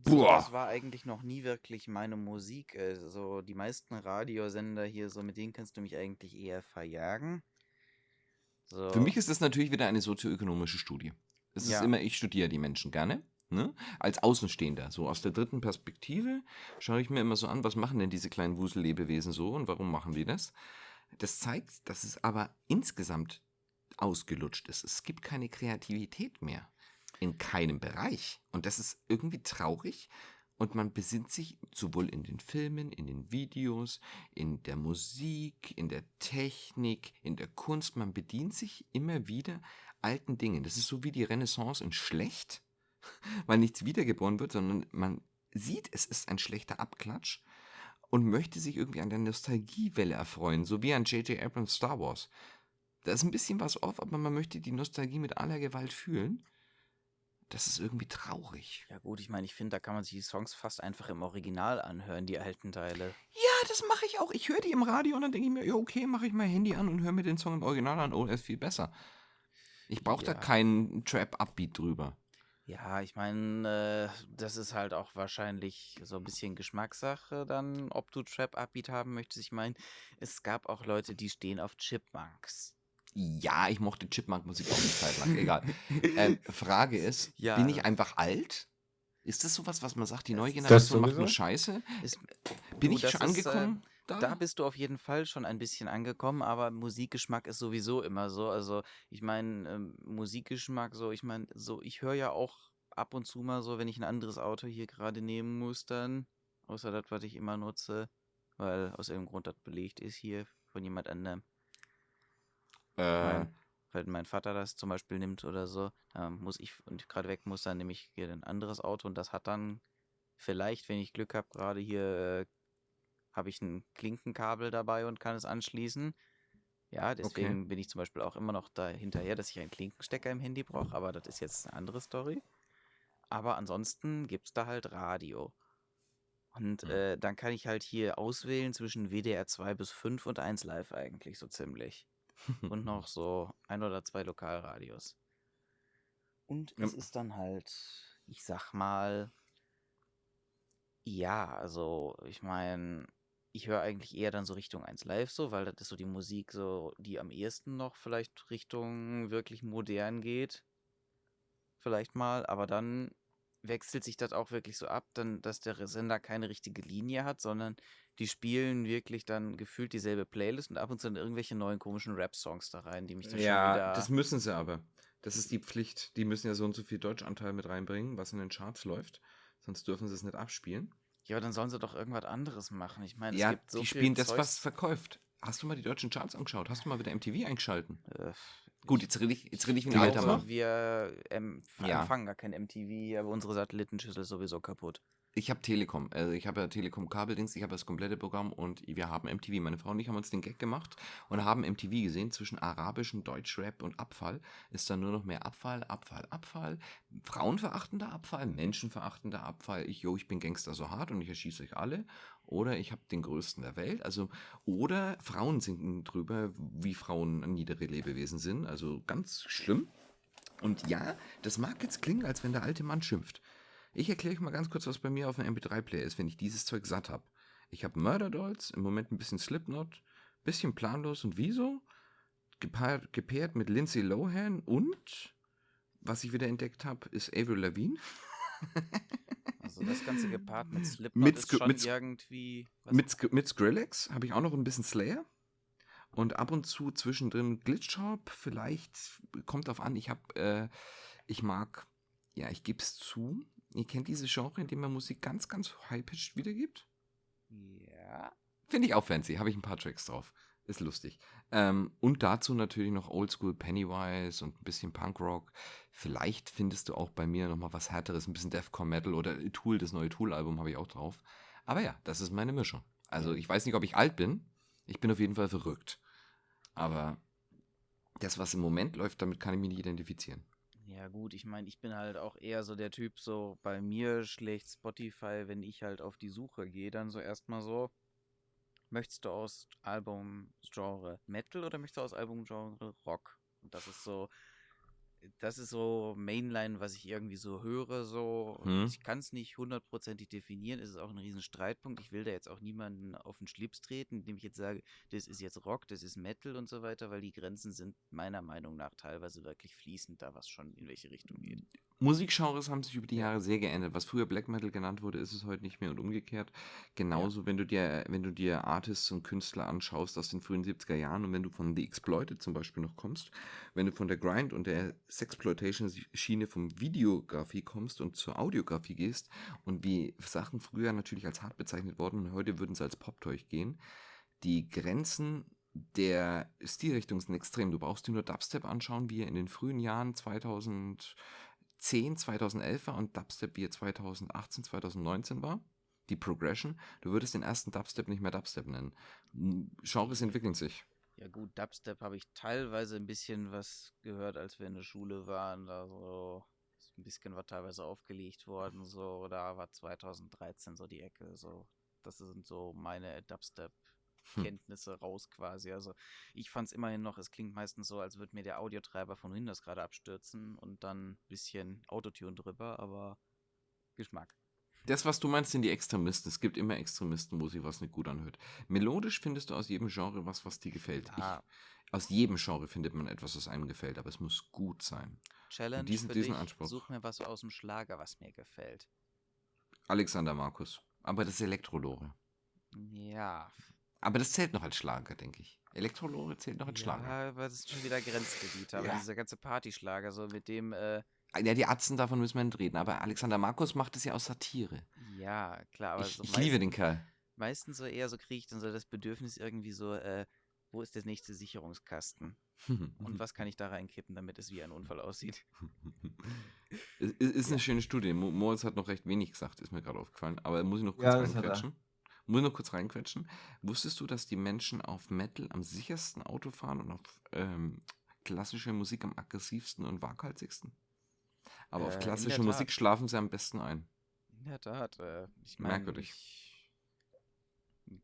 boah. das war eigentlich noch nie wirklich meine Musik. Also die meisten Radiosender hier, so mit denen kannst du mich eigentlich eher verjagen. So. Für mich ist das natürlich wieder eine sozioökonomische Studie. Es ist Ja. immer, ich studiere die Menschen gerne. Ne? Als Außenstehender, so aus der dritten Perspektive, schaue ich mir immer so an, was machen denn diese kleinen Wusellebewesen so und warum machen die das? Das zeigt, dass es aber insgesamt ausgelutscht ist. Es gibt keine Kreativität mehr. In keinem Bereich. Und das ist irgendwie traurig. Und man besinnt sich sowohl in den Filmen, in den Videos, in der Musik, in der Technik, in der Kunst. Man bedient sich immer wieder alten Dingen. Das ist so wie die Renaissance in schlecht, [LAUGHS] weil nichts wiedergeboren wird, sondern man sieht, es ist ein schlechter Abklatsch und möchte sich irgendwie an der Nostalgiewelle erfreuen, so wie an J.J. Abrams Star Wars. Da ist ein bisschen was off, aber man möchte die Nostalgie mit aller Gewalt fühlen. Das ist irgendwie traurig. Ja gut, ich meine, ich finde, da kann man sich die Songs fast einfach im Original anhören, die alten Teile. Ja, das mache ich auch. Ich höre die im Radio und dann denke ich mir, ja, okay, mache ich mein Handy an und höre mir den Song im Original an. Oh, er ist viel besser. Ich brauche da Ja. keinen Trap-Upbeat drüber. Ja, ich meine, äh, das ist halt auch wahrscheinlich so ein bisschen Geschmackssache dann, ob du Trap-Upbeat haben möchtest. Ich meine, es gab auch Leute, die stehen auf Chipmunks. Ja, ich mochte Chipmunk-Musik auch eine Zeit lang. Egal. [LAUGHS] ähm, Frage ist, Ja. bin ich einfach alt? Ist das sowas, was man sagt, die neue Generation macht nur. Scheiße? Ist, Bin du, ich schon ist, äh, angekommen? da? Da bist du auf jeden Fall schon ein bisschen angekommen, aber Musikgeschmack ist sowieso immer so. Also ich meine, ähm, Musikgeschmack so, ich meine, so, ich höre ja auch ab und zu mal so, wenn ich ein anderes Auto hier gerade nehmen muss, dann, außer das, was ich immer nutze, weil aus irgendeinem Grund das belegt ist hier von jemand anderem. Äh, mein, weil mein Vater das zum Beispiel nimmt oder so, muss ich und gerade weg muss, dann nehme ich hier ein anderes Auto und das hat dann vielleicht, wenn ich Glück habe, gerade hier äh, habe ich ein Klinkenkabel dabei und kann es anschließen. Ja, deswegen bin ich zum Beispiel auch immer noch da hinterher, dass ich einen Klinkenstecker im Handy brauche, aber das ist jetzt eine andere Story. Aber ansonsten gibt es da halt Radio. Und Hm. äh, dann kann ich halt hier auswählen zwischen WDR 2 bis 5 und 1 Live eigentlich so ziemlich [LAUGHS] und noch so ein oder zwei Lokalradios. Und Ja. es ist dann halt, ich sag mal, Ja, also ich meine, ich höre eigentlich eher dann so Richtung 1 Live so, weil das ist so die Musik so, die am ehesten noch vielleicht Richtung wirklich modern geht. Vielleicht mal, aber dann wechselt sich das auch wirklich so ab, dann, dass der Sender keine richtige Linie hat, sondern die spielen wirklich dann gefühlt dieselbe Playlist und ab und zu dann irgendwelche neuen komischen Rap-Songs da rein, die mich dann schon Ja, wieder. das müssen sie aber. Das ist die Pflicht. Die müssen ja so und so viel Deutschanteil mit reinbringen, was in den Charts läuft. Sonst dürfen sie es nicht abspielen. Ja, aber dann sollen sie doch irgendwas anderes machen. Ich meine, es Ja, gibt so die spielen das, Zeugs- was verkauft. Hast du mal die deutschen Charts angeschaut? Hast du mal wieder MTV eingeschalten? Äh, Gut, jetzt rede ich, jetzt rede ich wie ein alter. Mann. Wir ähm, Ja. empfangen gar kein MTV, aber unsere Satellitenschüssel ist sowieso kaputt. Ich habe Telekom. Also ich habe ja Telekom Kabeldings, ich habe das komplette Programm und wir haben MTV. Meine Frau und ich haben uns den Gag gemacht und haben MTV gesehen. Zwischen arabischen Deutschrap und Abfall ist da nur noch mehr Abfall, Abfall, Abfall. Frauenverachtender Abfall, menschenverachtender Abfall. Ich, jo, ich bin Gangster so hart und ich erschieße euch alle. Oder ich habe den größten der Welt. Also, oder Frauen sinken drüber, wie Frauen niedere Lebewesen sind. Also ganz schlimm. Und ja, das mag jetzt klingen, als wenn der alte Mann schimpft. Ich erkläre euch mal ganz kurz, was bei mir auf dem MP3-Player ist, wenn ich dieses Zeug satt habe. Ich habe Murder Dolls, im Moment ein bisschen Slipknot, bisschen planlos und wieso, gepaart, gepaart mit Lindsay Lohan und, was ich wieder entdeckt habe, ist Avril Lavigne. [LAUGHS] Also das ganze gepaart mit Slipknot Mit ist schon mit irgendwie... Mit, mit Skrillex habe ich auch noch ein bisschen Slayer. Und ab und zu zwischendrin Glitchshop. Vielleicht kommt auf an. Ich habe, äh, ich mag, ja, ich gebe es zu. Ihr kennt diese Genre, in dem man Musik ganz, ganz high-pitched wiedergibt? Ja. Finde ich auch fancy. Habe ich ein paar Tracks drauf. Ist lustig. Ähm, und dazu natürlich noch Oldschool Pennywise und ein bisschen Punkrock. Vielleicht findest du auch bei mir nochmal was härteres, ein bisschen Deathcore Metal oder Tool, das neue Tool-Album habe ich auch drauf. Aber ja, das ist meine Mischung. Also ich weiß nicht, ob ich alt bin. Ich bin auf jeden Fall verrückt. Aber das, was im Moment läuft, damit kann ich mich nicht identifizieren. Ja gut, ich meine, ich bin halt auch eher so der Typ, so bei mir schlägt Spotify, wenn ich halt auf die Suche gehe, dann so erstmal so, möchtest du aus Albumgenre Metal oder möchtest du aus Albumgenre Rock? Und das ist so, das ist so Mainline, was ich irgendwie so höre, so. Hm. Ich kann es nicht hundertprozentig definieren, es ist auch ein riesen Streitpunkt. Ich will da jetzt auch niemanden auf den Schlips treten, indem ich jetzt sage, das ist jetzt Rock, das ist Metal und so weiter, weil die Grenzen sind meiner Meinung nach teilweise wirklich fließend, da was schon in welche Richtung geht. Musikgenres haben sich über die Jahre sehr geändert. Was früher Black Metal genannt wurde, ist es heute nicht mehr und umgekehrt. Genauso, wenn du dir, wenn du dir Artists und Künstler anschaust aus den frühen 70er Jahren und wenn du von The Exploited zum Beispiel noch kommst, wenn du von der Grind und der Sexploitation-Schiene vom Videografie kommst und zur Audiografie gehst und wie Sachen früher natürlich als hart bezeichnet wurden und heute würden sie als Pop-Toy gehen, die Grenzen der Stilrichtung sind extrem. Du brauchst dir nur Dubstep anschauen, wie er in den frühen Jahren 2000 10, 2011 war und Dubstep wie er 2018, 2019 war, die Progression, du würdest den ersten Dubstep nicht mehr Dubstep nennen. Genres entwickeln sich. Ja gut, Dubstep habe ich teilweise ein bisschen was gehört, als wir in der Schule waren. Da so ist ein bisschen war teilweise aufgelegt worden. So, da war 2013 so die Ecke. So, das sind so meine Dubstep-Kenntnisse raus quasi. Also ich fand es immerhin noch, es klingt meistens so, als würde mir der Audiotreiber von Windows gerade abstürzen und dann ein bisschen Autotune drüber, aber Geschmack. Das, was du meinst, sind die Extremisten. Es gibt immer Extremisten, wo sich was nicht gut anhört. Melodisch findest du aus jedem Genre was, was dir gefällt. Ja. Ich, aus jedem Genre findet man etwas, was einem gefällt, aber es muss gut sein. Challenge diesen- für diesen dich, Anspruch. such mir was aus dem Schlager, was mir gefällt. Alexander Markus. Aber das ist Elektrolore. Ja, Aber das zählt noch als Schlager, denke ich. Elektrolore zählt noch als Schlager. Ja, aber das ist schon wieder Grenzgebiet. Aber Ja. dieser ganze Partyschlager, so mit dem, äh, Ja, die Atzen, davon müssen wir nicht reden. Aber Alexander Markus macht es ja aus Satire. ja, klar, aber ich so ich liebe den Kerl. meistens so eher so kriege ich dann so das Bedürfnis irgendwie so, äh, wo ist der nächste Sicherungskasten? [LAUGHS] Und was kann ich da reinkippen, damit es wie ein Unfall aussieht? [LAUGHS] Es ist, ist eine schöne Studie. Mo- Moritz hat noch recht wenig gesagt, ist mir gerade aufgefallen. Aber muss ich noch kurz Ja, Muss ich noch kurz reinquetschen? Wusstest du, dass die Menschen auf Metal am sichersten Auto fahren und auf ähm, klassische Musik am aggressivsten und waghalsigsten? Aber Äh, auf klassische Musik schlafen sie am besten ein. In der Tat, äh, ich meine, Merkwürdig. ich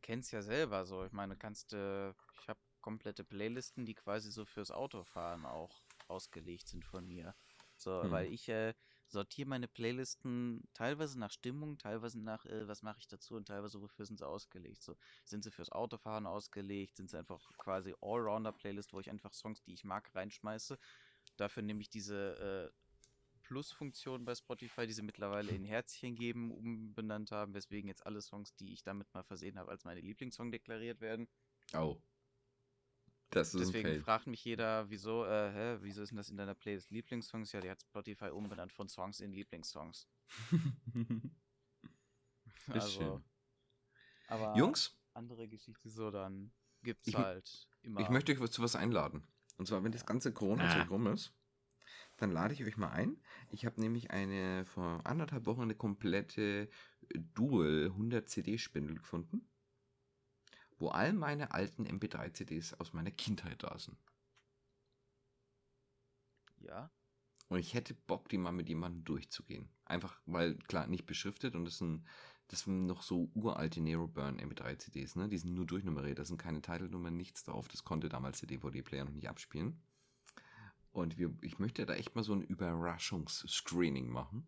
kenn's ja selber so. Ich meine, du kannst, äh, ich habe komplette Playlisten, die quasi so fürs Autofahren auch ausgelegt sind von mir. So, Hm. weil ich äh, sortiere meine Playlisten teilweise nach Stimmung, teilweise nach, äh, was mache ich dazu und teilweise wofür sind sie ausgelegt. So, sind sie fürs Autofahren ausgelegt, sind sie einfach quasi Allrounder-Playlist, wo ich einfach Songs, die ich mag, reinschmeiße. Dafür nehme ich diese äh, Plus-Funktion bei Spotify, die sie mittlerweile in Herzchen geben, umbenannt haben, weswegen jetzt alle Songs, die ich damit mal versehen habe, als meine Lieblingssong deklariert werden. Oh. Das ist Deswegen Fail. fragt mich jeder, wieso, äh, hä, wieso ist denn das in deiner Playlist Lieblingssongs? Ja, die hat Spotify umbenannt von Songs in Lieblingssongs. [LAUGHS] Ist also, schön. aber Jungs, andere Geschichte so, dann gibt's Ich halt immer. ich möchte euch zu was einladen. Und zwar, wenn das ganze Corona-Zeug rum ist, dann lade ich euch mal ein. Ich habe nämlich eine vor anderthalb Wochen eine komplette Dual 100 CD-Spindel gefunden, wo all meine alten MP3-CDs aus meiner Kindheit da sind. ja, Und ich hätte Bock, die mal mit jemandem durchzugehen. Einfach, weil, klar, nicht beschriftet und das sind, das sind noch so uralte Nero Burn MP3-CDs, ne? Die sind nur durchnummeriert, da sind keine Titelnummern, nichts drauf. Das konnte damals der DVD-Player noch nicht abspielen. Und wir, ich möchte da echt mal so ein Überraschungsscreening machen.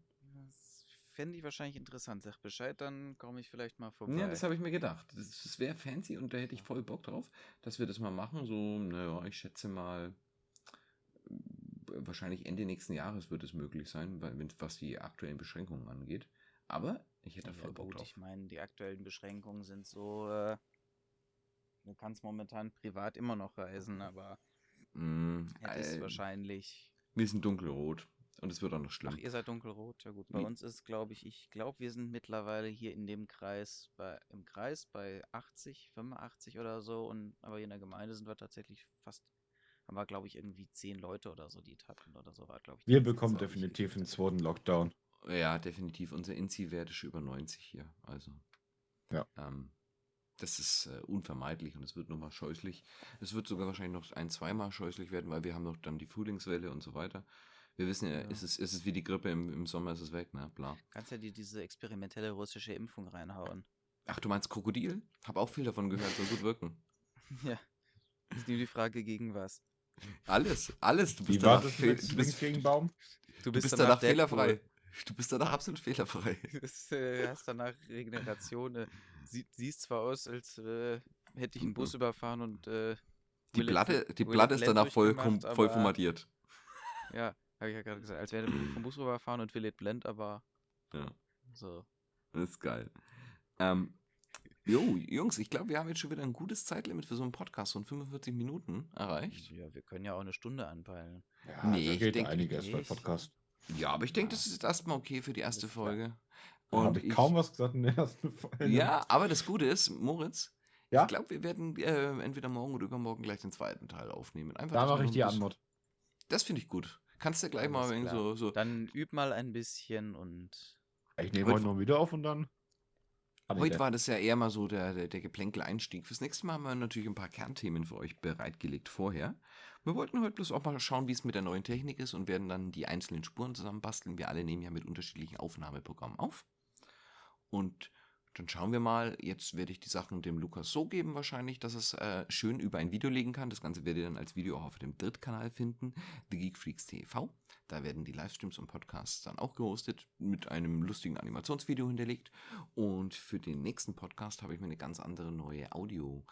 Fände ich wahrscheinlich interessant. Sag Bescheid, dann komme ich vielleicht mal vorbei. Ja, das habe ich mir gedacht. Das, das wäre fancy und da hätte ich voll Bock drauf, dass wir das mal machen. So, naja, ich schätze mal, wahrscheinlich Ende nächsten Jahres wird es möglich sein, weil, was die aktuellen Beschränkungen angeht. Aber ich hätte da Ja, voll Bock gut, drauf. ich meine, die aktuellen Beschränkungen sind so, äh, du kannst momentan privat immer noch reisen, aber Mm, hättest äh, wahrscheinlich. wir sind dunkelrot und es wird auch noch schlimm. Ach, ihr seid dunkelrot, ja gut. Bei Nee. uns ist, glaube ich, ich glaube, wir sind mittlerweile hier in dem Kreis, bei, im Kreis bei 80, 85 oder so. Und aber hier in der Gemeinde sind wir tatsächlich fast, haben wir, glaube ich, irgendwie 10 Leute oder so, die es hatten oder so war, glaube ich. Wir bekommen definitiv einen zweiten Lockdown. Ja, definitiv. Unser Inzi-Wert ist über 90 hier. Also. Ja. Ähm, das ist äh, unvermeidlich und es wird nochmal scheußlich. Es wird sogar wahrscheinlich noch ein, zweimal scheußlich werden, weil wir haben noch dann die Frühlingswelle und so weiter. Wir wissen ja, Ja. Es, ist, es ist wie die Grippe, im, im Sommer ist es weg, ne? Bla. Kannst ja dir diese experimentelle russische Impfung reinhauen. Ach, du meinst Krokodil? Hab auch viel davon gehört, soll gut wirken. [LAUGHS] ja. Ist nur die Frage gegen was. Alles, alles. Du Wie bist war danach, mit du bist, gegen Baum? du bist danach fehlerfrei. Du bist danach absolut fehlerfrei. [LAUGHS] Du äh, hast danach Regeneration. Äh, sie, siehst zwar aus, als äh, hätte ich einen Bus überfahren und äh, Die Platte, die Platte ist danach voll, voll formatiert. ja, habe ich ja gerade gesagt, als wäre der vom Bus rüberfahren und will it blend, aber Ja. so. Das ist geil. Ähm, jo, Jungs, ich glaube, wir haben jetzt schon wieder ein gutes Zeitlimit für so einen Podcast von 45 Minuten erreicht. Ja, wir können ja auch eine Stunde anpeilen. Ja, Nee, da ich geht denk einiges bei. Podcast. Ja, aber ich denke, das ist jetzt erstmal okay für die erste. Folge. Und habe ich kaum was gesagt in der ersten Folge. Ja, aber das Gute ist, Moritz, Ja? ich glaube, wir werden äh, entweder morgen oder übermorgen gleich den zweiten Teil aufnehmen. Einfach, da mache ich die Antwort. Das finde ich gut. Kannst du gleich mal Alles irgendwie klar. so, so Dann üb mal ein bisschen und Ich nehme Heute- noch wieder auf und dann. Heute war das ja eher mal so der, der, der Geplänkel-Einstieg. Fürs nächste Mal haben wir natürlich ein paar Kernthemen für euch bereitgelegt vorher. Wir wollten heute bloß auch mal schauen, wie es mit der neuen Technik ist und werden dann die einzelnen Spuren zusammenbasteln. Wir alle nehmen ja mit unterschiedlichen Aufnahmeprogrammen auf. Und dann schauen wir mal. Jetzt werde ich die Sachen dem Lukas so geben, wahrscheinlich, dass es äh, schön über ein Video legen kann. Das Ganze werdet ihr dann als Video auch auf dem Drittkanal finden, The Geek Freaks TV. Da werden die Livestreams und Podcasts dann auch gehostet, mit einem lustigen Animationsvideo hinterlegt. Und für den nächsten Podcast habe ich mir eine ganz andere neue Audio-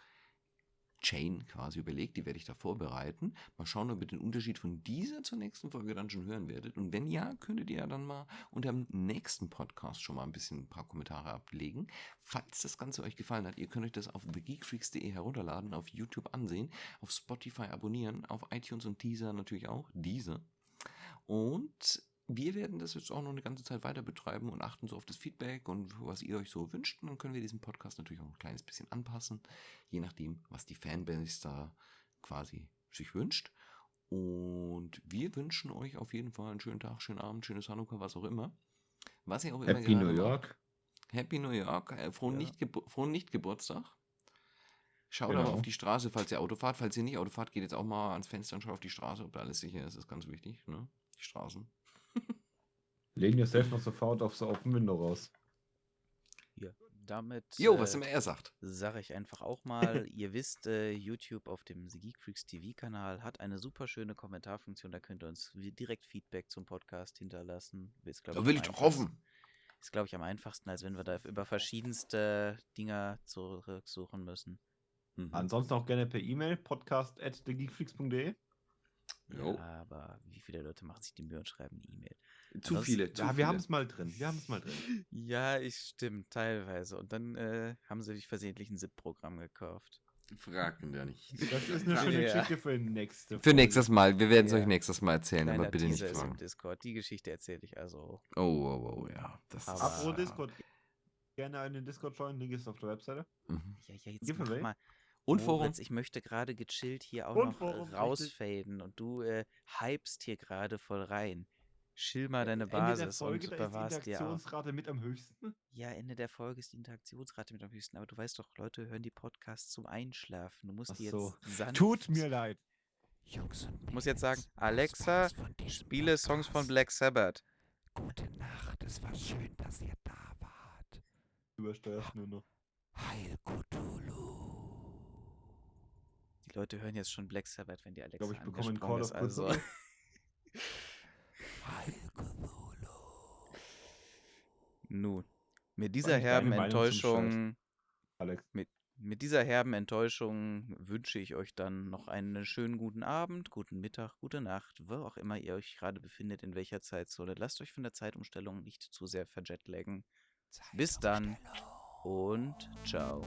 Chain quasi überlegt, die werde ich da vorbereiten. Mal schauen, ob ihr den Unterschied von dieser zur nächsten Folge dann schon hören werdet. Und wenn ja, könntet ihr ja dann mal unter dem nächsten Podcast schon mal ein bisschen ein paar Kommentare ablegen. Falls das Ganze euch gefallen hat, ihr könnt euch das auf thegeekfreaks.de herunterladen, auf YouTube ansehen, auf Spotify abonnieren, auf iTunes und Deezer natürlich auch. Deezer. Und wir werden das jetzt auch noch eine ganze Zeit weiter betreiben und achten so auf das Feedback und was ihr euch so wünscht. Und dann können wir diesen Podcast natürlich auch ein kleines bisschen anpassen, je nachdem, was die Fanbase da quasi sich wünscht. Und wir wünschen euch auf jeden Fall einen schönen Tag, schönen Abend, schönes Hanukkah, was auch immer. Was ihr auch immer Happy New macht. York. Happy New York, äh, frohen, Ja. nicht frohen Nicht-Geburtstag. Schaut Genau. aber auf die Straße, falls ihr Auto fahrt. Falls ihr nicht Auto fahrt, geht jetzt auch mal ans Fenster und schaut auf die Straße, ob da alles sicher ist. Das ist ganz wichtig, ne? Die Straßen. Lehn yourself noch sofort aufs Open Window raus. damit Jo, was äh, immer er sagt. sage ich einfach auch [LAUGHS] mal, ihr wisst, äh, YouTube auf dem The Geek Freaks TV-Kanal hat eine super schöne Kommentarfunktion. Da könnt ihr uns direkt Feedback zum Podcast hinterlassen. Ist, glaub Da ich, will ich doch hoffen. Ist, glaube ich, am einfachsten, als wenn wir da über verschiedenste Dinger zurücksuchen müssen. Mhm. Ansonsten auch gerne per E-Mail, podcast at thegeekfreaks.de. Jo. Ja, aber wie viele Leute machen sich die Mühe und schreiben eine E-Mail? Zu ansonsten- viele, zu Ja, viele. wir haben es mal drin. Wir haben es mal drin. Ja, ich stimmt, teilweise. Und dann äh, haben sie sich versehentlich ein ZIP-Programm gekauft. Fragen wir nicht. Das ist eine schöne Ja. Geschichte für nächste Für nächstes Mal. Wir werden es Ja. euch nächstes Mal erzählen, aber Kleiner bitte nicht Teaser ist im fragen. Discord. Die Geschichte erzähle ich also. Oh, oh, oh, ja. Das ist, Aber- Apropos Discord. Gerne einen Discord joinen, Link ist auf der Webseite. Mhm. Ja, ja, jetzt Giveaway? mach mal. Und Forum. Moritz, ich möchte gerade gechillt hier auch Und noch äh, Forum, richtig. rausfaden und du äh, hypst hier gerade voll rein. Chill mal deine Ende der Basis Folge, und da ist die bewahrst dir auch. Interaktionsrate mit am höchsten. Ja, Ende der Folge ist die Interaktionsrate mit am höchsten, aber du weißt doch, Leute hören die Podcasts zum Einschlafen. Du musst Ach die so. jetzt sanft. Tut mir leid. Jungs und Ich muss jetzt sagen, Alexa, Spiele Songs von. Black Sabbath. Gute Nacht, es war schön, dass ihr da wart. Übersteuerst nur noch. Heil Cthulhu. Die Leute hören jetzt schon Black Sabbath, wenn die Alexa glaube, ich bekomme einen Call of Also. Nun, mit dieser herben. Enttäuschung Alex. Mit dieser herben Enttäuschung wünsche ich euch dann noch einen schönen guten Abend, guten Mittag, gute Nacht, wo auch immer ihr euch gerade befindet, in welcher Zeitzone. Lasst euch von der Zeitumstellung nicht zu sehr verjetlaggen. Bis dann und ciao.